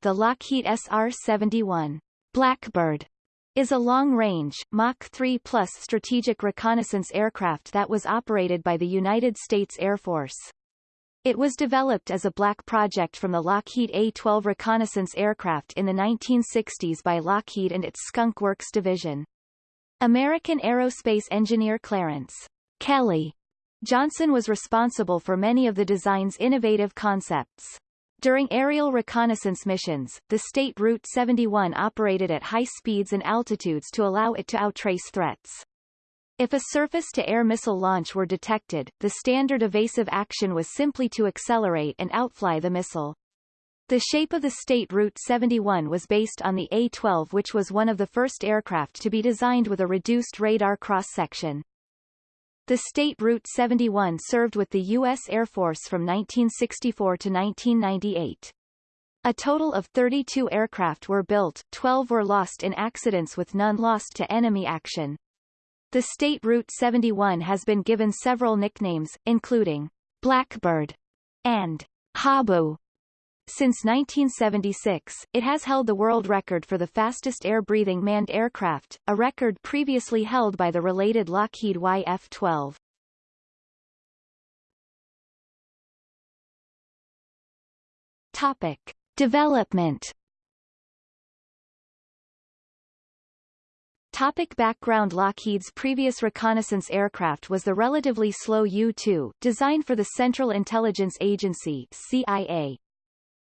the Lockheed SR-71 Blackbird is a long-range, Mach 3 plus strategic reconnaissance aircraft that was operated by the United States Air Force. It was developed as a black project from the Lockheed A-12 reconnaissance aircraft in the 1960s by Lockheed and its Skunk Works division. American aerospace engineer Clarence Kelly Johnson was responsible for many of the design's innovative concepts. During aerial reconnaissance missions, the State Route 71 operated at high speeds and altitudes to allow it to outtrace threats. If a surface-to-air missile launch were detected, the standard evasive action was simply to accelerate and outfly the missile. The shape of the State Route 71 was based on the A-12 which was one of the first aircraft to be designed with a reduced radar cross-section. The State Route 71 served with the U.S. Air Force from 1964 to 1998. A total of 32 aircraft were built, 12 were lost in accidents with none lost to enemy action. The State Route 71 has been given several nicknames, including Blackbird and Habu. Since 1976, it has held the world record for the fastest air-breathing manned aircraft, a record previously held by the related Lockheed YF-12. Topic. Development Topic background Lockheed's previous reconnaissance aircraft was the relatively slow U-2, designed for the Central Intelligence Agency CIA.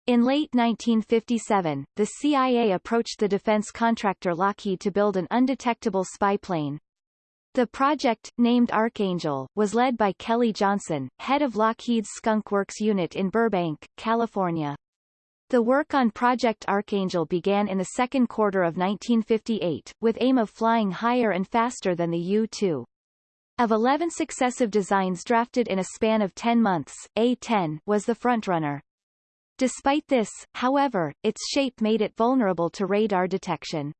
In late 1957, the CIA approached the defense contractor Lockheed to build an undetectable spy plane. The project, named Archangel, was led by Kelly Johnson, head of Lockheed's Skunk Works unit in Burbank, California. The work on Project Archangel began in the second quarter of 1958, with aim of flying higher and faster than the U-2. Of 11 successive designs drafted in a span of 10 months, A-10 was the frontrunner. Despite this, however, its shape made it vulnerable to radar detection.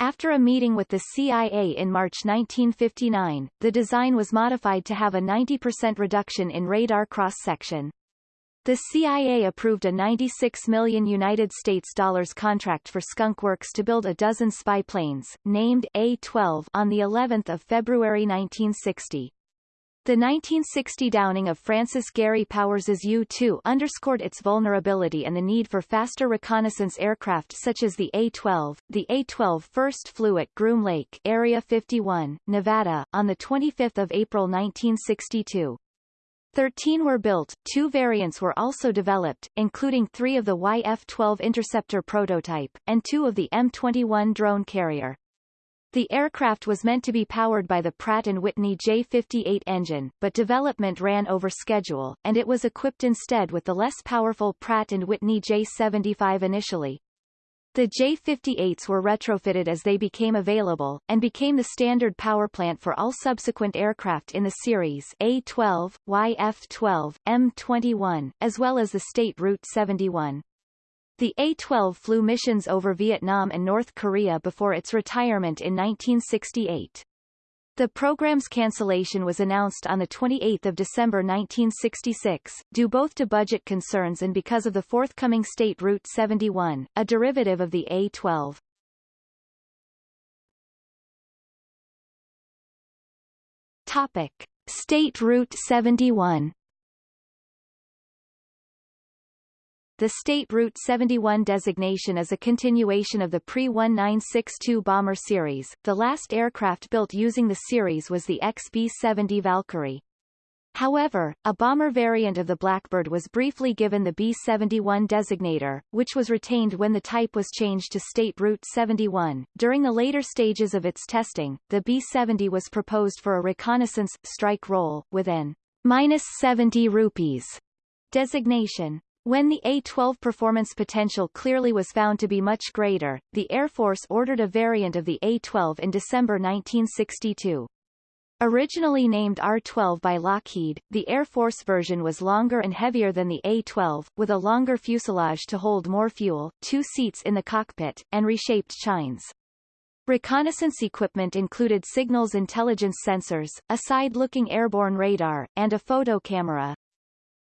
After a meeting with the CIA in March 1959, the design was modified to have a 90% reduction in radar cross-section. The CIA approved a 96 million United States dollars contract for Skunk Works to build a dozen spy planes, named A-12, on the 11th of February 1960. The 1960 downing of Francis Gary Powers's U-2 underscored its vulnerability and the need for faster reconnaissance aircraft such as the A-12. The A-12 first flew at Groom Lake, Area 51, Nevada, on 25 April 1962. Thirteen were built, two variants were also developed, including three of the YF-12 Interceptor prototype, and two of the M21 drone carrier. The aircraft was meant to be powered by the Pratt & Whitney J58 engine, but development ran over schedule, and it was equipped instead with the less powerful Pratt & Whitney J75 initially. The J-58s were retrofitted as they became available, and became the standard powerplant for all subsequent aircraft in the series A-12, YF-12, M-21, as well as the State Route 71. The A-12 flew missions over Vietnam and North Korea before its retirement in 1968. The program's cancellation was announced on 28 December 1966, due both to budget concerns and because of the forthcoming State Route 71, a derivative of the A-12. Topic. State Route 71 The State Route 71 designation is a continuation of the pre-1962 bomber series. The last aircraft built using the series was the XB-70 Valkyrie. However, a bomber variant of the Blackbird was briefly given the B-71 designator, which was retained when the type was changed to State Route 71. During the later stages of its testing, the B-70 was proposed for a reconnaissance strike role, with an minus 70 rupees designation. When the A-12 performance potential clearly was found to be much greater, the Air Force ordered a variant of the A-12 in December 1962. Originally named R-12 by Lockheed, the Air Force version was longer and heavier than the A-12, with a longer fuselage to hold more fuel, two seats in the cockpit, and reshaped chines. Reconnaissance equipment included signals intelligence sensors, a side-looking airborne radar, and a photo camera.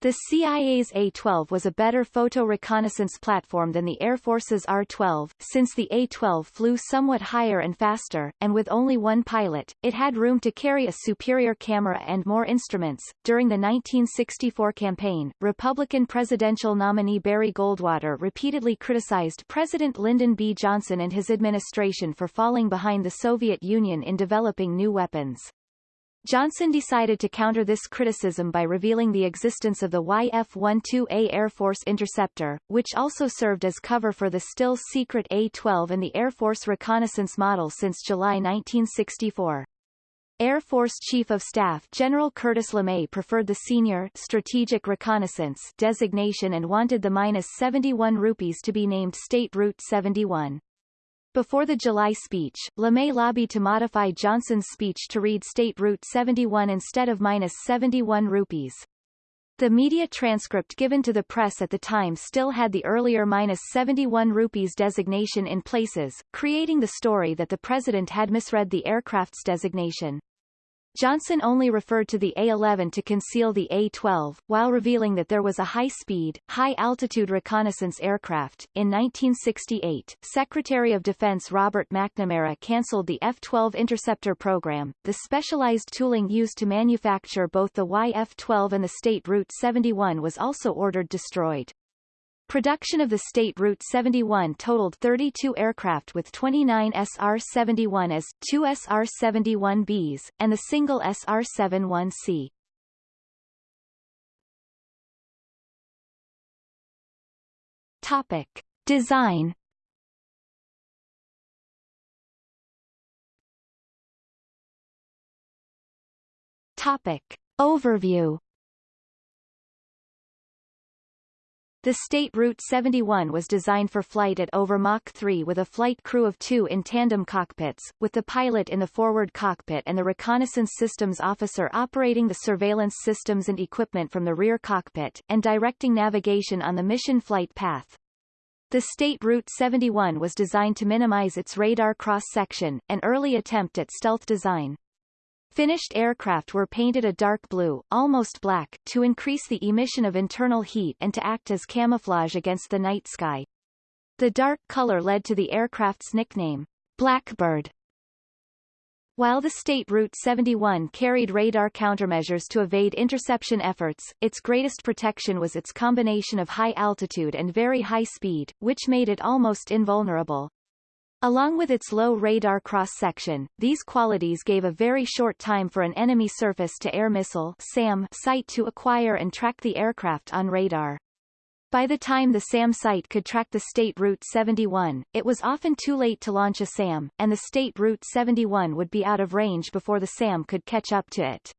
The CIA's A-12 was a better photo reconnaissance platform than the Air Force's R-12, since the A-12 flew somewhat higher and faster, and with only one pilot, it had room to carry a superior camera and more instruments. During the 1964 campaign, Republican presidential nominee Barry Goldwater repeatedly criticized President Lyndon B. Johnson and his administration for falling behind the Soviet Union in developing new weapons. Johnson decided to counter this criticism by revealing the existence of the YF-12A Air Force Interceptor, which also served as cover for the still-secret A-12 and the Air Force reconnaissance model since July 1964. Air Force Chief of Staff General Curtis LeMay preferred the senior strategic reconnaissance designation and wanted the minus 71 rupees to be named State Route 71. Before the July speech, LeMay lobbied to modify Johnson's speech to read State Route 71 instead of minus 71 rupees. The media transcript given to the press at the time still had the earlier minus 71 rupees designation in places, creating the story that the president had misread the aircraft's designation. Johnson only referred to the A-11 to conceal the A-12, while revealing that there was a high-speed, high-altitude reconnaissance aircraft. In 1968, Secretary of Defense Robert McNamara cancelled the F-12 interceptor program, the specialized tooling used to manufacture both the YF-12 and the State Route 71 was also ordered destroyed. Production of the State Route 71 totaled 32 aircraft with 29 SR-71s, 2 SR-71Bs, and the single SR-71C. Topic. Design Topic. Overview The State Route 71 was designed for flight at over Mach 3 with a flight crew of two in tandem cockpits, with the pilot in the forward cockpit and the reconnaissance systems officer operating the surveillance systems and equipment from the rear cockpit, and directing navigation on the mission flight path. The State Route 71 was designed to minimize its radar cross-section, an early attempt at stealth design. Finished aircraft were painted a dark blue, almost black, to increase the emission of internal heat and to act as camouflage against the night sky. The dark color led to the aircraft's nickname, Blackbird. While the State Route 71 carried radar countermeasures to evade interception efforts, its greatest protection was its combination of high altitude and very high speed, which made it almost invulnerable. Along with its low radar cross-section, these qualities gave a very short time for an enemy surface-to-air missile SAM site to acquire and track the aircraft on radar. By the time the SAM site could track the State Route 71, it was often too late to launch a SAM, and the State Route 71 would be out of range before the SAM could catch up to it.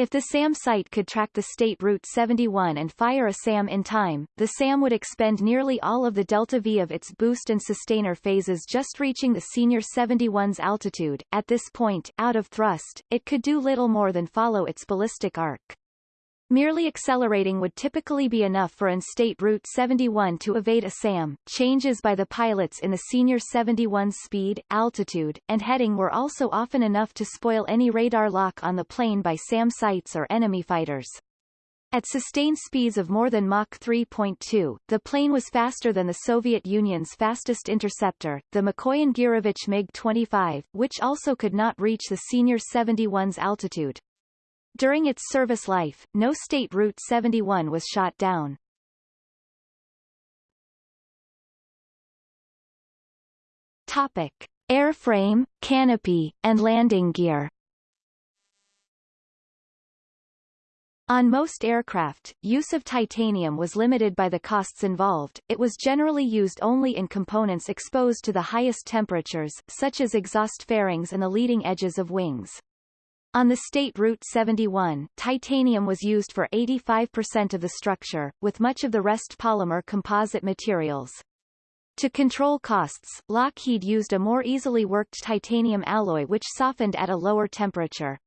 If the SAM site could track the State Route 71 and fire a SAM in time, the SAM would expend nearly all of the delta-V of its boost and sustainer phases just reaching the Senior 71's altitude. At this point, out of thrust, it could do little more than follow its ballistic arc. Merely accelerating would typically be enough for an State Route 71 to evade a SAM. Changes by the pilots in the Senior 71's speed, altitude, and heading were also often enough to spoil any radar lock on the plane by SAM sites or enemy fighters. At sustained speeds of more than Mach 3.2, the plane was faster than the Soviet Union's fastest interceptor, the Mikoyan Gurevich MiG-25, which also could not reach the Senior 71's altitude. During its service life, no State Route 71 was shot down. Topic. Airframe, canopy, and landing gear On most aircraft, use of titanium was limited by the costs involved, it was generally used only in components exposed to the highest temperatures, such as exhaust fairings and the leading edges of wings. On the State Route 71, titanium was used for 85% of the structure, with much of the rest polymer composite materials. To control costs, Lockheed used a more easily worked titanium alloy which softened at a lower temperature.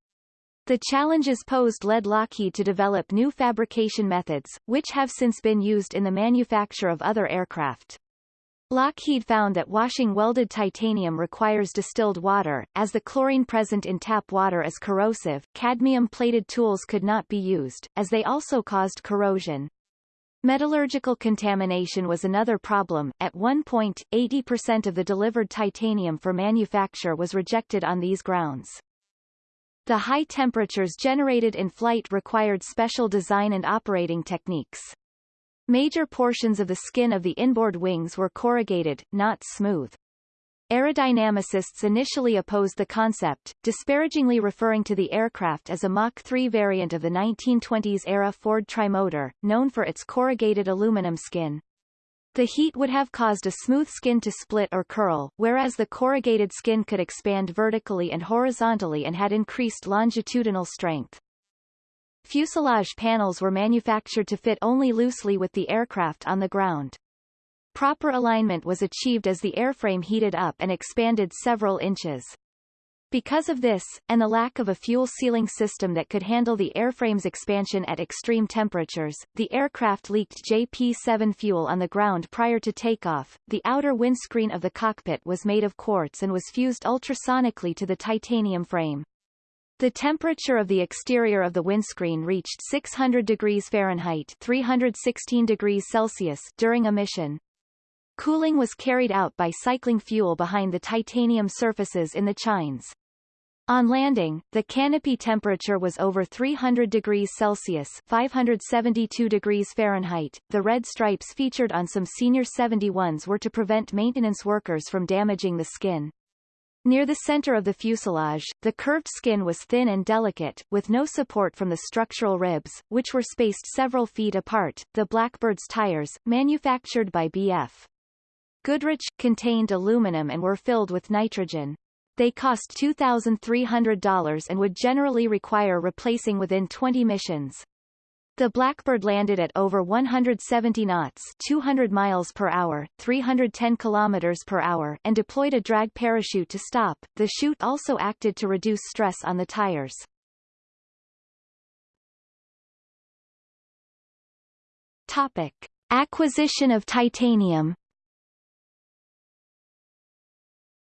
The challenges posed led Lockheed to develop new fabrication methods, which have since been used in the manufacture of other aircraft. Lockheed found that washing welded titanium requires distilled water, as the chlorine present in tap water is corrosive cadmium-plated tools could not be used, as they also caused corrosion. Metallurgical contamination was another problem. At one point, 80% of the delivered titanium for manufacture was rejected on these grounds. The high temperatures generated in flight required special design and operating techniques. Major portions of the skin of the inboard wings were corrugated, not smooth. Aerodynamicists initially opposed the concept, disparagingly referring to the aircraft as a Mach 3 variant of the 1920s-era Ford trimotor, known for its corrugated aluminum skin. The heat would have caused a smooth skin to split or curl, whereas the corrugated skin could expand vertically and horizontally and had increased longitudinal strength. Fuselage panels were manufactured to fit only loosely with the aircraft on the ground. Proper alignment was achieved as the airframe heated up and expanded several inches. Because of this, and the lack of a fuel sealing system that could handle the airframe's expansion at extreme temperatures, the aircraft leaked JP-7 fuel on the ground prior to takeoff. The outer windscreen of the cockpit was made of quartz and was fused ultrasonically to the titanium frame. The temperature of the exterior of the windscreen reached 600 degrees Fahrenheit 316 degrees Celsius during a mission. Cooling was carried out by cycling fuel behind the titanium surfaces in the chines. On landing, the canopy temperature was over 300 degrees Celsius 572 degrees Fahrenheit. The red stripes featured on some Senior 71s were to prevent maintenance workers from damaging the skin. Near the center of the fuselage, the curved skin was thin and delicate, with no support from the structural ribs, which were spaced several feet apart. The Blackbird's tires, manufactured by B.F. Goodrich, contained aluminum and were filled with nitrogen. They cost $2,300 and would generally require replacing within 20 missions. The Blackbird landed at over 170 knots 200 miles per hour, 310 kilometers per hour and deployed a drag parachute to stop. The chute also acted to reduce stress on the tires. Topic. Acquisition of titanium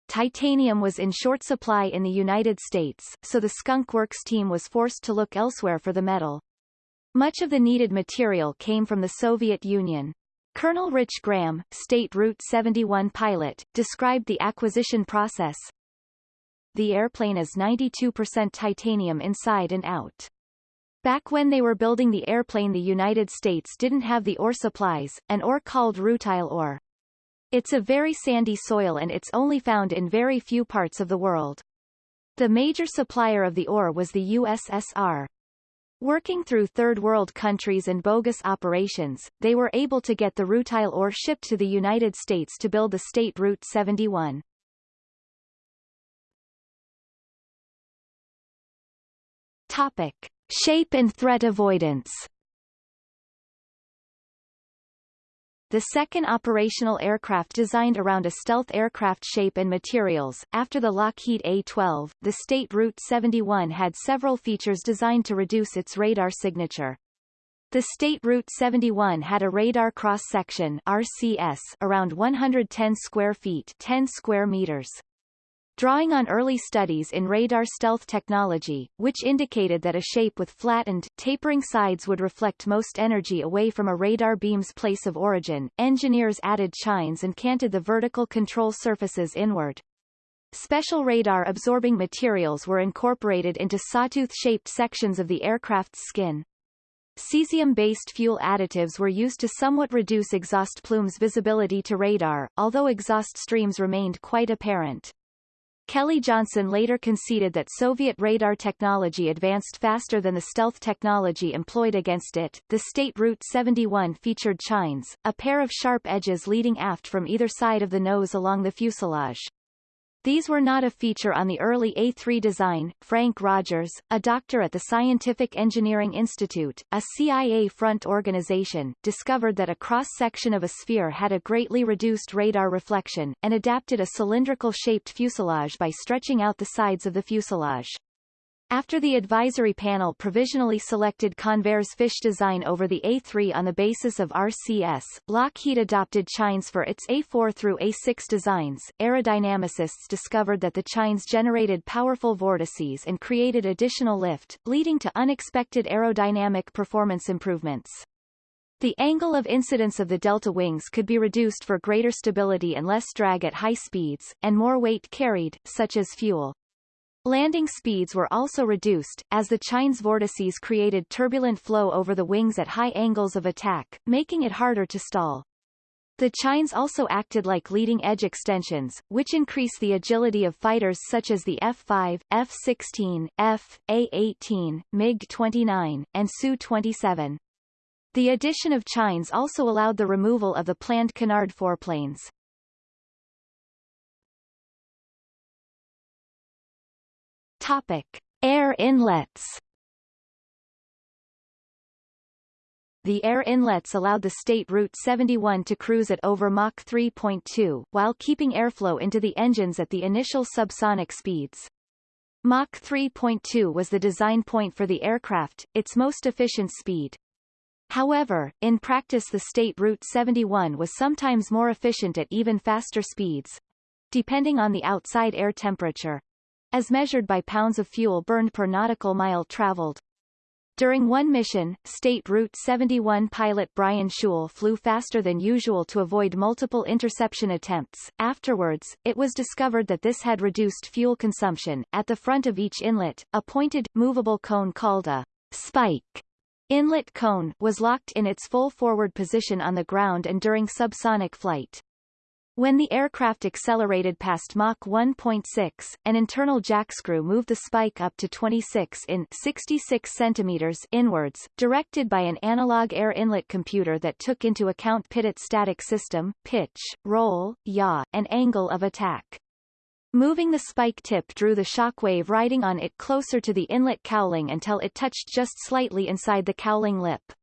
Titanium was in short supply in the United States, so the Skunk Works team was forced to look elsewhere for the metal. Much of the needed material came from the Soviet Union. Colonel Rich Graham, State Route 71 pilot, described the acquisition process. The airplane is 92% titanium inside and out. Back when they were building the airplane the United States didn't have the ore supplies, an ore called rutile ore. It's a very sandy soil and it's only found in very few parts of the world. The major supplier of the ore was the USSR. Working through third world countries and bogus operations, they were able to get the rutile ore shipped to the United States to build the State Route 71. Topic. Shape and threat avoidance the second operational aircraft designed around a stealth aircraft shape and materials. After the Lockheed A-12, the State Route 71 had several features designed to reduce its radar signature. The State Route 71 had a radar cross-section RCS around 110 square feet 10 square meters drawing on early studies in radar stealth technology, which indicated that a shape with flattened, tapering sides would reflect most energy away from a radar beam's place of origin. Engineers added chines and canted the vertical control surfaces inward. Special radar-absorbing materials were incorporated into sawtooth-shaped sections of the aircraft's skin. Cesium-based fuel additives were used to somewhat reduce exhaust plumes' visibility to radar, although exhaust streams remained quite apparent. Kelly Johnson later conceded that Soviet radar technology advanced faster than the stealth technology employed against it. The State Route 71 featured chines, a pair of sharp edges leading aft from either side of the nose along the fuselage. These were not a feature on the early A3 design. Frank Rodgers, a doctor at the Scientific Engineering Institute, a CIA front organization, discovered that a cross-section of a sphere had a greatly reduced radar reflection, and adapted a cylindrical-shaped fuselage by stretching out the sides of the fuselage. After the advisory panel provisionally selected Convair's fish design over the A3 on the basis of RCS, Lockheed adopted chines for its A4 through A6 designs. Aerodynamicists discovered that the chines generated powerful vortices and created additional lift, leading to unexpected aerodynamic performance improvements. The angle of incidence of the delta wings could be reduced for greater stability and less drag at high speeds, and more weight carried, such as fuel. Landing speeds were also reduced, as the chines vortices created turbulent flow over the wings at high angles of attack, making it harder to stall. The chines also acted like leading-edge extensions, which increase the agility of fighters such as the F-5, F-16, F, A-18, MiG-29, and Su-27. The addition of chines also allowed the removal of the planned canard foreplanes. Topic: Air inlets. The air inlets allowed the state Route 71 to cruise at over Mach 3.2, while keeping airflow into the engines at the initial subsonic speeds. Mach 3.2 was the design point for the aircraft, its most efficient speed. However, in practice the state Route 71 was sometimes more efficient at even faster speeds, depending on the outside air temperature as measured by pounds of fuel burned per nautical mile traveled. During one mission, State Route 71 pilot Brian Shul flew faster than usual to avoid multiple interception attempts. Afterwards, it was discovered that this had reduced fuel consumption. At the front of each inlet, a pointed, movable cone called a spike inlet cone was locked in its full forward position on the ground and during subsonic flight. When the aircraft accelerated past Mach 1.6, an internal jackscrew moved the spike up to 26 in 66 centimeters inwards, directed by an analog air inlet computer that took into account pitot static system, pitch, roll, yaw, and angle of attack. Moving the spike tip drew the shock wave riding on it closer to the inlet cowling until it touched just slightly inside the cowling lip.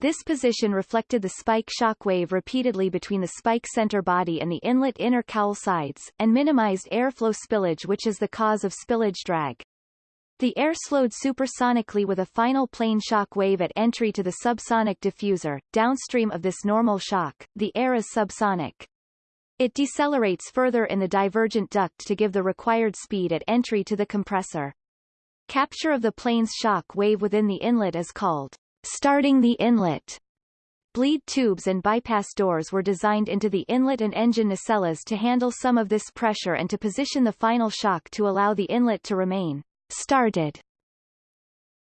This position reflected the spike shock wave repeatedly between the spike center body and the inlet inner cowl sides, and minimized airflow spillage which is the cause of spillage drag. The air slowed supersonically with a final plane shock wave at entry to the subsonic diffuser. Downstream of this normal shock, the air is subsonic. It decelerates further in the divergent duct to give the required speed at entry to the compressor. Capture of the plane's shock wave within the inlet is called Starting the inlet Bleed tubes and bypass doors were designed into the inlet and engine nacelles to handle some of this pressure and to position the final shock to allow the inlet to remain started.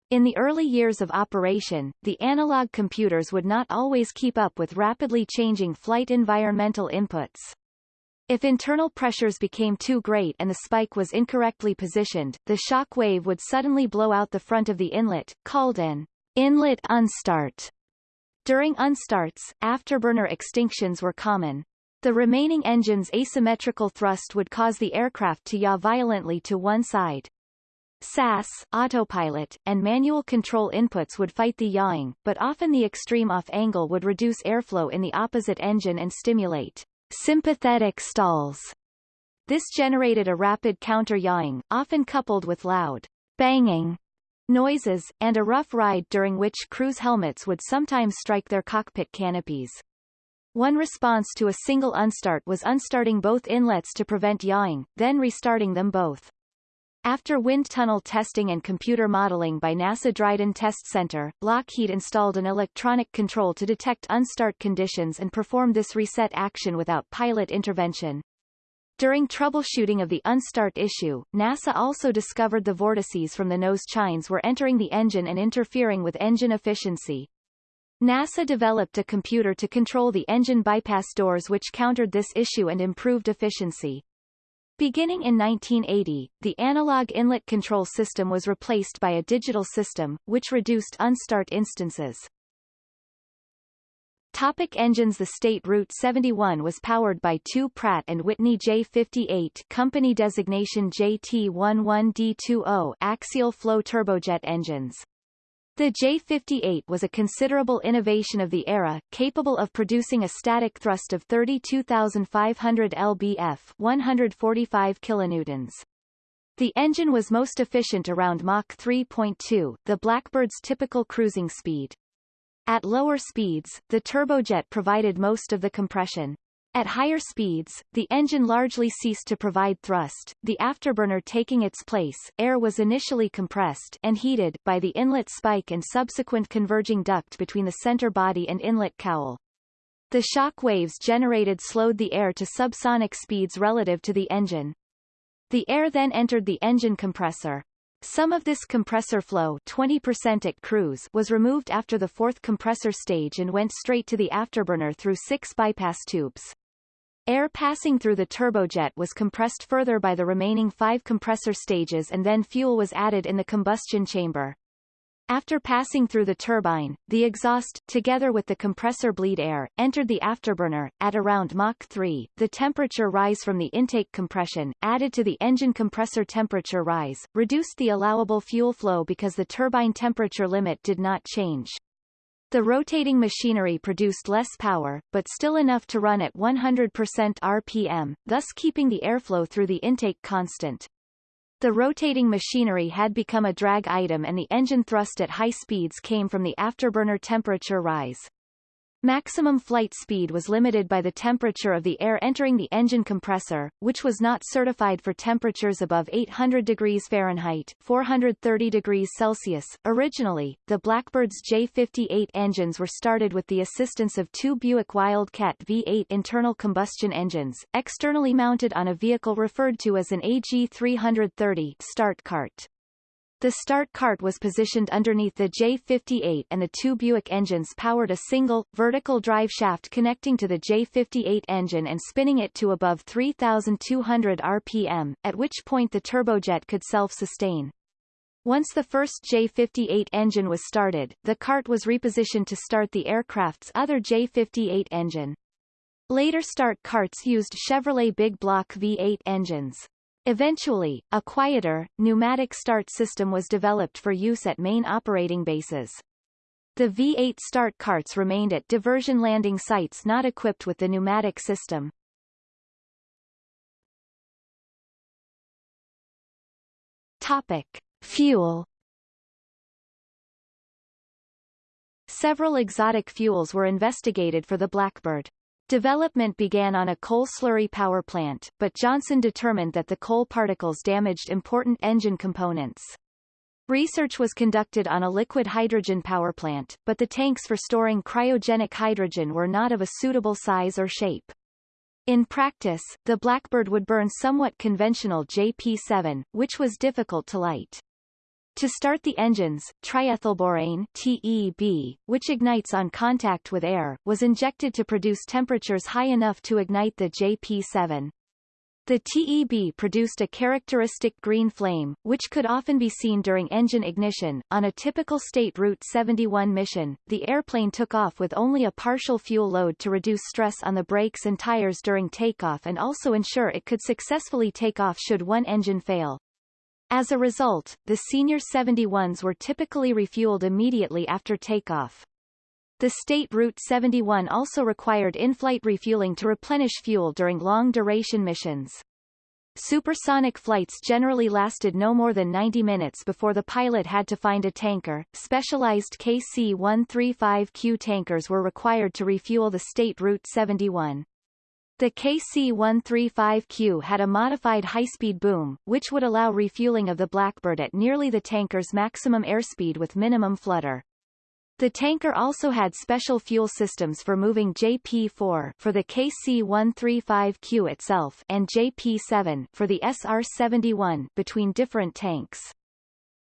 In the early years of operation, the analog computers would not always keep up with rapidly changing flight environmental inputs. If internal pressures became too great and the spike was incorrectly positioned, the shock wave would suddenly blow out the front of the inlet, called an Inlet unstart. During unstarts, afterburner extinctions were common. The remaining engine's asymmetrical thrust would cause the aircraft to yaw violently to one side. SAS, autopilot, and manual control inputs would fight the yawing, but often the extreme off angle would reduce airflow in the opposite engine and stimulate sympathetic stalls. This generated a rapid counter-yawing, often coupled with loud banging noises, and a rough ride during which crew's helmets would sometimes strike their cockpit canopies. One response to a single unstart was unstarting both inlets to prevent yawing, then restarting them both. After wind tunnel testing and computer modeling by NASA Dryden Test Center, Lockheed installed an electronic control to detect unstart conditions and perform this reset action without pilot intervention. During troubleshooting of the unstart issue, NASA also discovered the vortices from the nose chines were entering the engine and interfering with engine efficiency. NASA developed a computer to control the engine bypass doors which countered this issue and improved efficiency. Beginning in 1980, the analog inlet control system was replaced by a digital system, which reduced unstart instances. Topic engines The State Route 71 was powered by two Pratt & Whitney J58 company designation JT11D20 axial flow turbojet engines. The J58 was a considerable innovation of the era, capable of producing a static thrust of 32,500 lbf 145 kilonewtons. The engine was most efficient around Mach 3.2, the Blackbird's typical cruising speed. At lower speeds, the turbojet provided most of the compression. At higher speeds, the engine largely ceased to provide thrust, the afterburner taking its place. Air was initially compressed and heated by the inlet spike and subsequent converging duct between the center body and inlet cowl. The shock waves generated slowed the air to subsonic speeds relative to the engine. The air then entered the engine compressor. Some of this compressor flow 20% at cruise was removed after the fourth compressor stage and went straight to the afterburner through six bypass tubes. Air passing through the turbojet was compressed further by the remaining five compressor stages and then fuel was added in the combustion chamber. After passing through the turbine, the exhaust, together with the compressor bleed air, entered the afterburner. At around Mach 3, the temperature rise from the intake compression, added to the engine compressor temperature rise, reduced the allowable fuel flow because the turbine temperature limit did not change. The rotating machinery produced less power, but still enough to run at 100% RPM, thus keeping the airflow through the intake constant. The rotating machinery had become a drag item and the engine thrust at high speeds came from the afterburner temperature rise. Maximum flight speed was limited by the temperature of the air entering the engine compressor, which was not certified for temperatures above 800 degrees Fahrenheit 430 degrees Celsius. Originally, the Blackbird's J-58 engines were started with the assistance of two Buick Wildcat V8 internal combustion engines, externally mounted on a vehicle referred to as an AG330 start cart. The start cart was positioned underneath the J58 and the two Buick engines powered a single, vertical drive shaft connecting to the J58 engine and spinning it to above 3,200 RPM, at which point the turbojet could self-sustain. Once the first J58 engine was started, the cart was repositioned to start the aircraft's other J58 engine. Later start carts used Chevrolet big block V8 engines. Eventually, a quieter, pneumatic start system was developed for use at main operating bases. The V8 start carts remained at diversion landing sites not equipped with the pneumatic system. Topic. Fuel Several exotic fuels were investigated for the Blackbird. Development began on a coal slurry power plant, but Johnson determined that the coal particles damaged important engine components. Research was conducted on a liquid hydrogen power plant, but the tanks for storing cryogenic hydrogen were not of a suitable size or shape. In practice, the Blackbird would burn somewhat conventional JP7, which was difficult to light. To start the engines, triethylborane TEB, which ignites on contact with air, was injected to produce temperatures high enough to ignite the JP7. The TEB produced a characteristic green flame, which could often be seen during engine ignition. On a typical state Route 71 mission, the airplane took off with only a partial fuel load to reduce stress on the brakes and tires during takeoff and also ensure it could successfully take off should one engine fail. As a result, the senior 71s were typically refueled immediately after takeoff. The State Route 71 also required in-flight refueling to replenish fuel during long-duration missions. Supersonic flights generally lasted no more than 90 minutes before the pilot had to find a tanker. Specialized KC-135Q tankers were required to refuel the State Route 71. The KC-135Q had a modified high-speed boom, which would allow refueling of the Blackbird at nearly the tanker's maximum airspeed with minimum flutter. The tanker also had special fuel systems for moving JP-4 for the KC-135Q itself and JP-7 for the SR-71 between different tanks.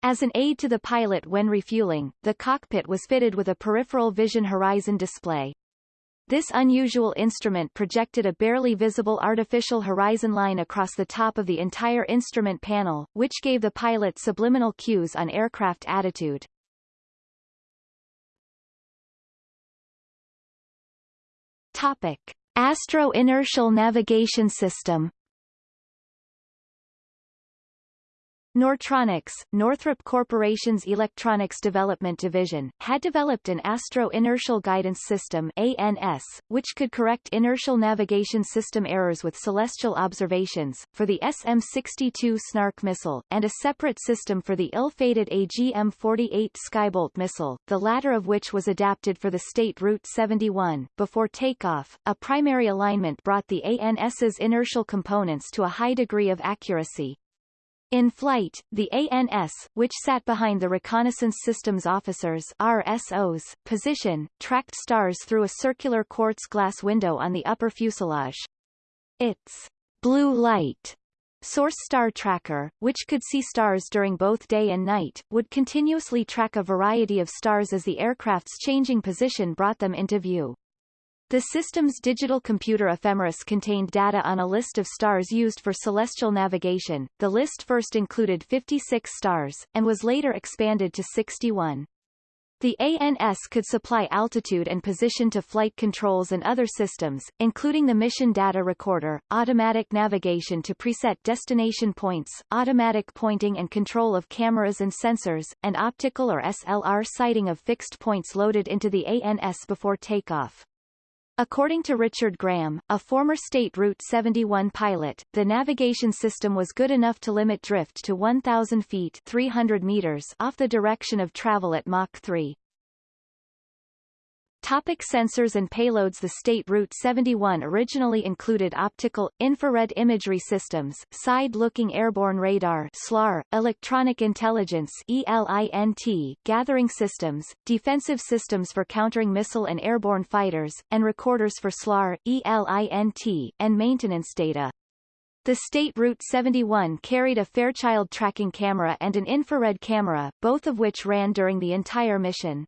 As an aid to the pilot when refueling, the cockpit was fitted with a peripheral vision horizon display. This unusual instrument projected a barely visible artificial horizon line across the top of the entire instrument panel, which gave the pilot subliminal cues on aircraft attitude. Topic. Astro-inertial navigation system Nortronics, Northrop Corporation's electronics development division, had developed an Astro Inertial Guidance System ANS, which could correct inertial navigation system errors with celestial observations, for the SM-62 Snark missile, and a separate system for the ill-fated AGM-48 Skybolt missile, the latter of which was adapted for the state Route 71. Before takeoff, a primary alignment brought the ANS's inertial components to a high degree of accuracy, in flight, the ANS, which sat behind the Reconnaissance Systems Officers RSO's position, tracked stars through a circular quartz glass window on the upper fuselage. Its blue light Source Star Tracker, which could see stars during both day and night, would continuously track a variety of stars as the aircraft's changing position brought them into view. The system's digital computer ephemeris contained data on a list of stars used for celestial navigation. The list first included 56 stars, and was later expanded to 61. The ANS could supply altitude and position to flight controls and other systems, including the mission data recorder, automatic navigation to preset destination points, automatic pointing and control of cameras and sensors, and optical or SLR sighting of fixed points loaded into the ANS before takeoff. According to Richard Graham, a former State Route 71 pilot, the navigation system was good enough to limit drift to 1,000 feet 300 meters off the direction of travel at Mach 3. Topic sensors and payloads The State Route 71 originally included optical, infrared imagery systems, side-looking airborne radar SLAR, electronic intelligence ELINT, gathering systems, defensive systems for countering missile and airborne fighters, and recorders for SLAR, ELINT, and maintenance data. The State Route 71 carried a Fairchild tracking camera and an infrared camera, both of which ran during the entire mission.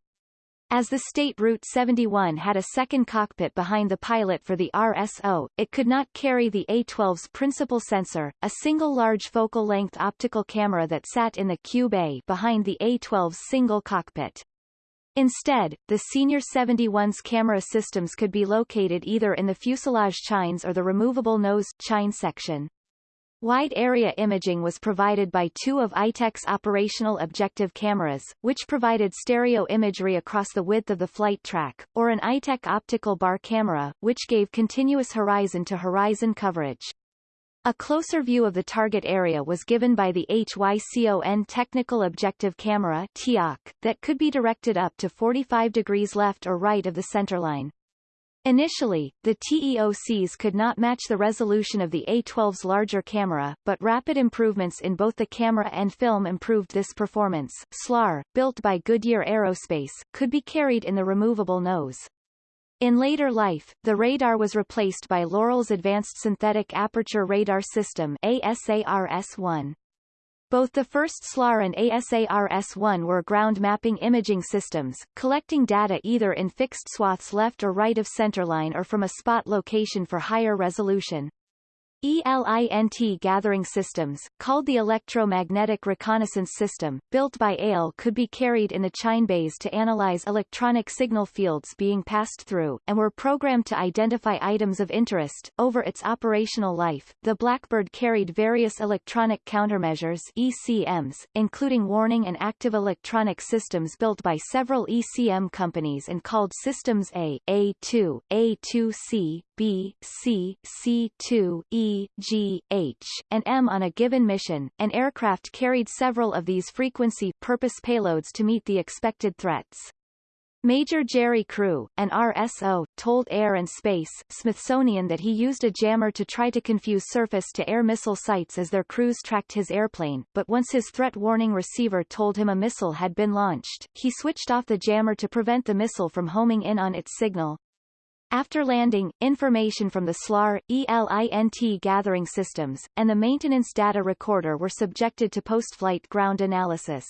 As the State Route 71 had a second cockpit behind the pilot for the RSO, it could not carry the A-12's principal sensor, a single large focal-length optical camera that sat in the Q bay behind the A-12's single cockpit. Instead, the Senior 71's camera systems could be located either in the fuselage chines or the removable nose chine section. Wide area imaging was provided by two of Itek's operational objective cameras, which provided stereo imagery across the width of the flight track, or an ITEC optical bar camera, which gave continuous horizon-to-horizon -horizon coverage. A closer view of the target area was given by the HYCON Technical Objective Camera that could be directed up to 45 degrees left or right of the centerline. Initially, the TEOCs could not match the resolution of the A12's larger camera, but rapid improvements in both the camera and film improved this performance. SLAR, built by Goodyear Aerospace, could be carried in the removable nose. In later life, the radar was replaced by Loral's Advanced Synthetic Aperture Radar System ASARS-1. Both the first SLAR and ASARS-1 were ground mapping imaging systems, collecting data either in fixed swaths left or right of centerline or from a spot location for higher resolution. ELINT gathering systems, called the Electromagnetic Reconnaissance System, built by AIL could be carried in the chine bays to analyze electronic signal fields being passed through, and were programmed to identify items of interest. Over its operational life, the Blackbird carried various electronic countermeasures ECMs, including warning and active electronic systems built by several ECM companies and called Systems A, A2, A2C, B, C, C2, E, G, H, and M on a given mission. An aircraft carried several of these frequency purpose payloads to meet the expected threats. Major Jerry Crew, an RSO, told Air and Space Smithsonian that he used a jammer to try to confuse surface-to-air missile sites as their crews tracked his airplane, but once his threat warning receiver told him a missile had been launched, he switched off the jammer to prevent the missile from homing in on its signal. After landing, information from the SLAR, ELINT gathering systems, and the maintenance data recorder were subjected to post-flight ground analysis.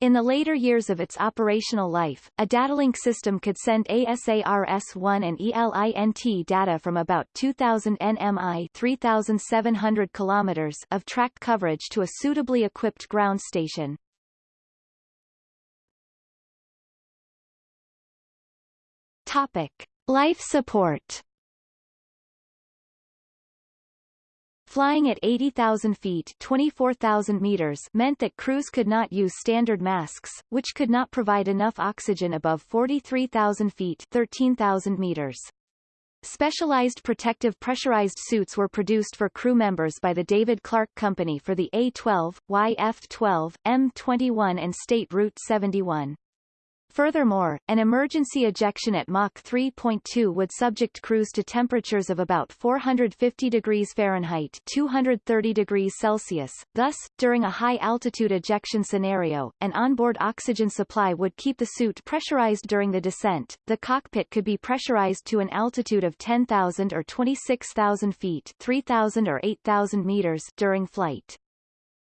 In the later years of its operational life, a datalink system could send ASARS-1 and ELINT data from about 2,000 nmi 3,700 kilometers of tracked coverage to a suitably equipped ground station. Topic. Life support Flying at 80,000 feet 24,000 meters meant that crews could not use standard masks, which could not provide enough oxygen above 43,000 feet 13,000 meters. Specialized protective pressurized suits were produced for crew members by the David Clark Company for the A-12, YF-12, M-21 and State Route 71. Furthermore, an emergency ejection at Mach 3.2 would subject crews to temperatures of about 450 degrees Fahrenheit 230 degrees Celsius. Thus, during a high-altitude ejection scenario, an onboard oxygen supply would keep the suit pressurized during the descent. The cockpit could be pressurized to an altitude of 10,000 or 26,000 feet 3,000 or 8,000 meters during flight.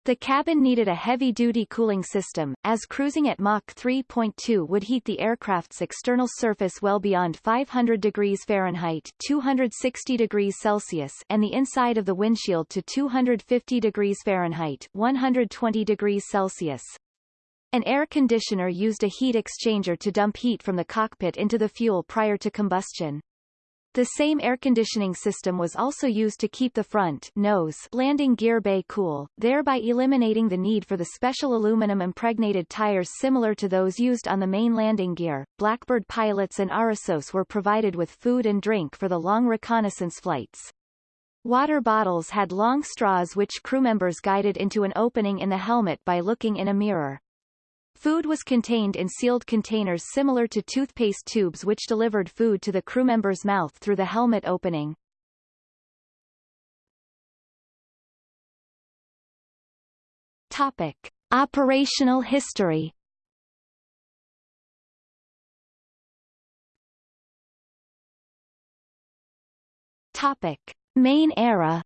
The cabin needed a heavy-duty cooling system, as cruising at Mach 3.2 would heat the aircraft's external surface well beyond 500 degrees Fahrenheit 260 degrees Celsius and the inside of the windshield to 250 degrees Fahrenheit 120 degrees Celsius. An air conditioner used a heat exchanger to dump heat from the cockpit into the fuel prior to combustion. The same air conditioning system was also used to keep the front nose landing gear bay cool, thereby eliminating the need for the special aluminum impregnated tires similar to those used on the main landing gear. Blackbird pilots and Arissos were provided with food and drink for the long reconnaissance flights. Water bottles had long straws which crew members guided into an opening in the helmet by looking in a mirror. Food was contained in sealed containers similar to toothpaste tubes which delivered food to the crew member's mouth through the helmet opening. Topic. Operational history Topic. Main era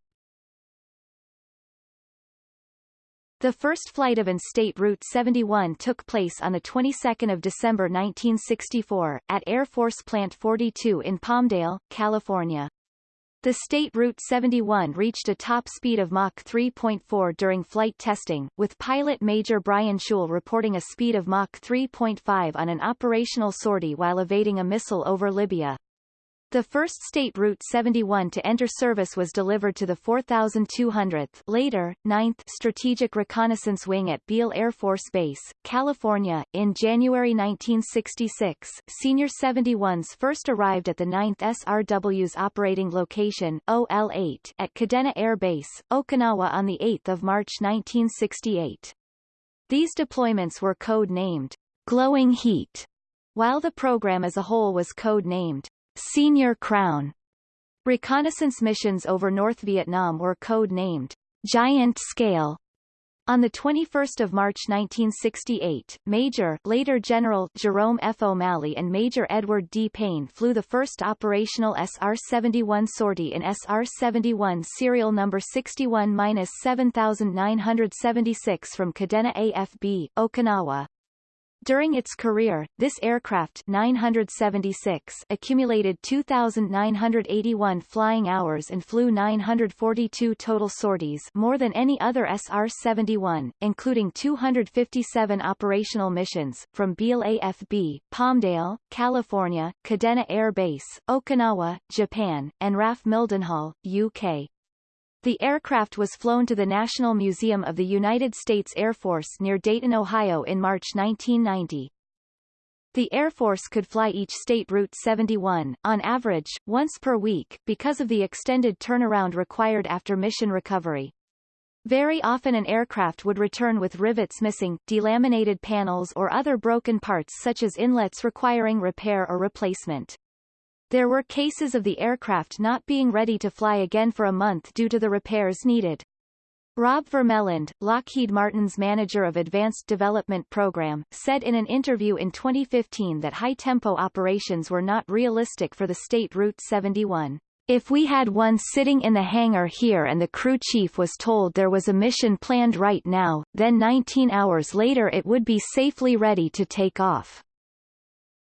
The first flight of an State Route 71 took place on the 22nd of December 1964, at Air Force Plant 42 in Palmdale, California. The State Route 71 reached a top speed of Mach 3.4 during flight testing, with pilot Major Brian Shul reporting a speed of Mach 3.5 on an operational sortie while evading a missile over Libya. The first State Route 71 to enter service was delivered to the 4200th later, 9th Strategic Reconnaissance Wing at Beale Air Force Base, California, in January 1966. Senior 71s first arrived at the 9th SRW's operating location, OL-8, at Kadena Air Base, Okinawa on 8 March 1968. These deployments were code-named Glowing Heat, while the program as a whole was code-named Senior Crown. Reconnaissance missions over North Vietnam were code-named Giant Scale. On 21 March 1968, Major later General Jerome F. O'Malley and Major Edward D. Payne flew the first operational SR-71 sortie in SR-71 serial number 61-7976 from Kadena AFB, Okinawa. During its career, this aircraft 976 accumulated 2,981 flying hours and flew 942 total sorties more than any other SR-71, including 257 operational missions, from Beale AFB, Palmdale, California, Kadena Air Base, Okinawa, Japan, and RAF Mildenhall, UK. The aircraft was flown to the National Museum of the United States Air Force near Dayton, Ohio in March 1990. The Air Force could fly each State Route 71, on average, once per week, because of the extended turnaround required after mission recovery. Very often an aircraft would return with rivets missing, delaminated panels or other broken parts such as inlets requiring repair or replacement. There were cases of the aircraft not being ready to fly again for a month due to the repairs needed. Rob Vermeland, Lockheed Martin's manager of Advanced Development Program, said in an interview in 2015 that high-tempo operations were not realistic for the State Route 71. If we had one sitting in the hangar here and the crew chief was told there was a mission planned right now, then 19 hours later it would be safely ready to take off.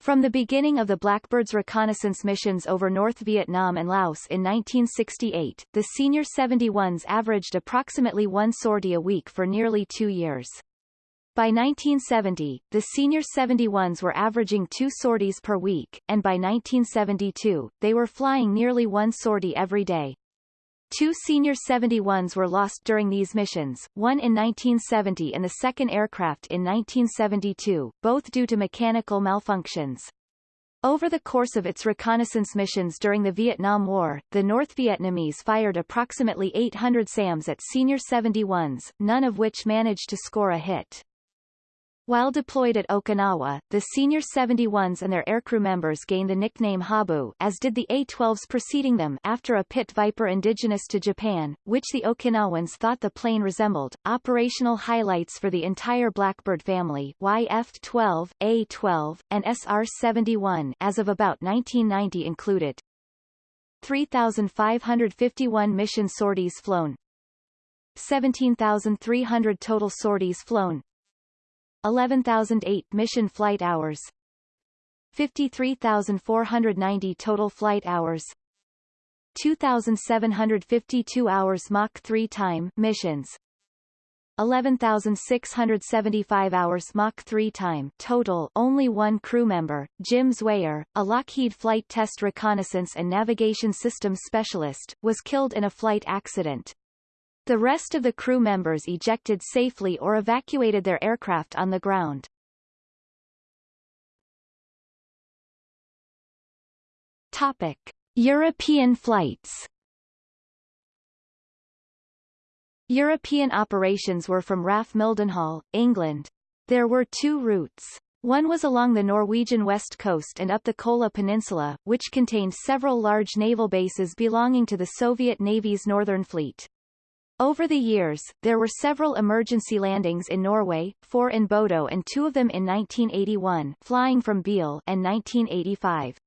From the beginning of the Blackbird's reconnaissance missions over North Vietnam and Laos in 1968, the senior 71s averaged approximately one sortie a week for nearly two years. By 1970, the senior 71s were averaging two sorties per week, and by 1972, they were flying nearly one sortie every day. Two Senior 71s were lost during these missions, one in 1970 and the second aircraft in 1972, both due to mechanical malfunctions. Over the course of its reconnaissance missions during the Vietnam War, the North Vietnamese fired approximately 800 SAMs at Senior 71s, none of which managed to score a hit. While deployed at Okinawa, the senior 71s and their aircrew members gained the nickname Habu as did the A-12s preceding them after a pit Viper indigenous to Japan, which the Okinawans thought the plane resembled. Operational highlights for the entire Blackbird family YF-12, A-12, and SR-71 as of about 1990 included. 3,551 mission sorties flown. 17,300 total sorties flown 11,008 mission flight hours. 53,490 total flight hours. 2,752 hours Mach 3 time missions. 11,675 hours Mach 3 time total. Only one crew member, Jim Zwayer, a Lockheed Flight Test Reconnaissance and Navigation Systems Specialist, was killed in a flight accident. The rest of the crew members ejected safely or evacuated their aircraft on the ground. Topic. European flights European operations were from RAF Mildenhall, England. There were two routes. One was along the Norwegian west coast and up the Kola Peninsula, which contained several large naval bases belonging to the Soviet Navy's Northern Fleet. Over the years, there were several emergency landings in Norway, four in Bodo and two of them in 1981 flying from Beale and 1985.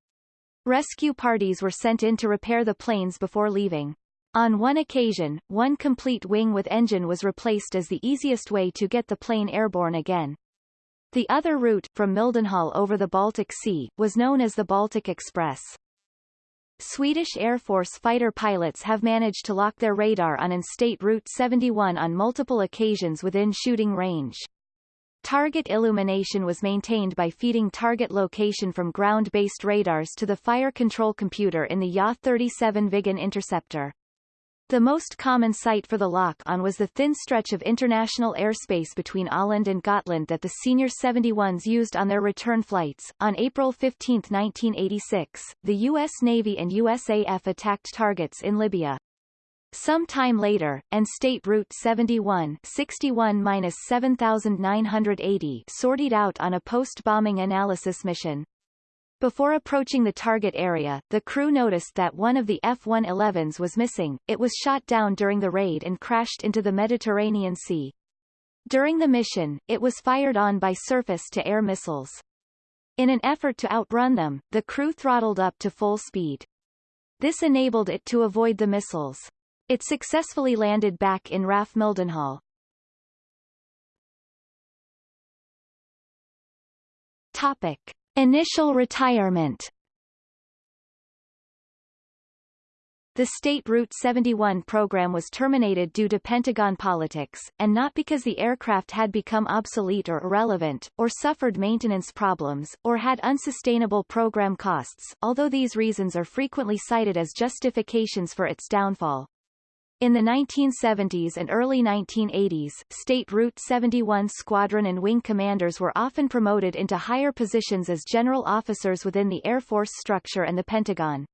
Rescue parties were sent in to repair the planes before leaving. On one occasion, one complete wing with engine was replaced as the easiest way to get the plane airborne again. The other route, from Mildenhall over the Baltic Sea, was known as the Baltic Express. Swedish Air Force fighter pilots have managed to lock their radar on in-state Route 71 on multiple occasions within shooting range. Target illumination was maintained by feeding target location from ground-based radars to the fire control computer in the Ya-37 Viggen interceptor. The most common site for the lock-on was the thin stretch of international airspace between Åland and Gotland that the senior 71s used on their return flights. On April 15, 1986, the U.S. Navy and USAF attacked targets in Libya. Some time later, and State Route 71 61-7980 sortied out on a post-bombing analysis mission. Before approaching the target area, the crew noticed that one of the F-111s was missing, it was shot down during the raid and crashed into the Mediterranean Sea. During the mission, it was fired on by surface-to-air missiles. In an effort to outrun them, the crew throttled up to full speed. This enabled it to avoid the missiles. It successfully landed back in RAF Mildenhall. Topic. Initial retirement The State Route 71 program was terminated due to Pentagon politics, and not because the aircraft had become obsolete or irrelevant, or suffered maintenance problems, or had unsustainable program costs, although these reasons are frequently cited as justifications for its downfall. In the 1970s and early 1980s, State Route 71 squadron and wing commanders were often promoted into higher positions as general officers within the Air Force structure and the Pentagon.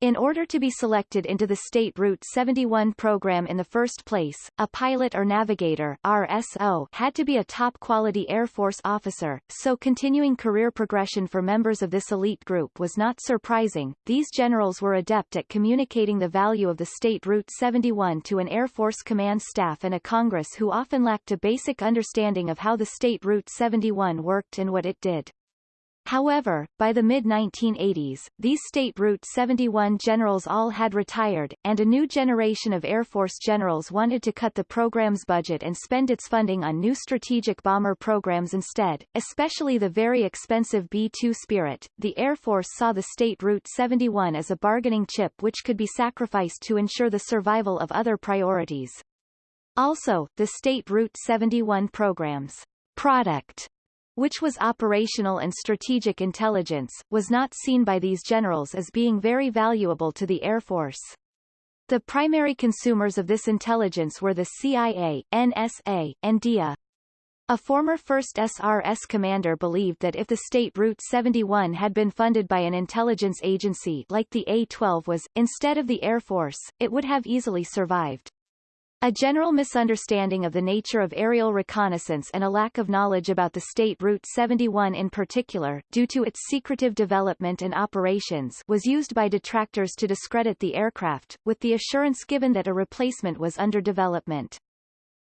In order to be selected into the State Route 71 program in the first place, a pilot or navigator RSO had to be a top-quality Air Force officer, so continuing career progression for members of this elite group was not surprising. These generals were adept at communicating the value of the State Route 71 to an Air Force command staff and a Congress who often lacked a basic understanding of how the State Route 71 worked and what it did. However, by the mid-1980s, these State Route 71 generals all had retired, and a new generation of Air Force generals wanted to cut the program's budget and spend its funding on new strategic bomber programs instead, especially the very expensive B-2 Spirit. The Air Force saw the State Route 71 as a bargaining chip which could be sacrificed to ensure the survival of other priorities. Also, the State Route 71 program's product which was operational and strategic intelligence, was not seen by these generals as being very valuable to the Air Force. The primary consumers of this intelligence were the CIA, NSA, and DIA. A former 1st SRS commander believed that if the state Route 71 had been funded by an intelligence agency like the A-12 was, instead of the Air Force, it would have easily survived. A general misunderstanding of the nature of aerial reconnaissance and a lack of knowledge about the state Route 71 in particular, due to its secretive development and operations was used by detractors to discredit the aircraft, with the assurance given that a replacement was under development.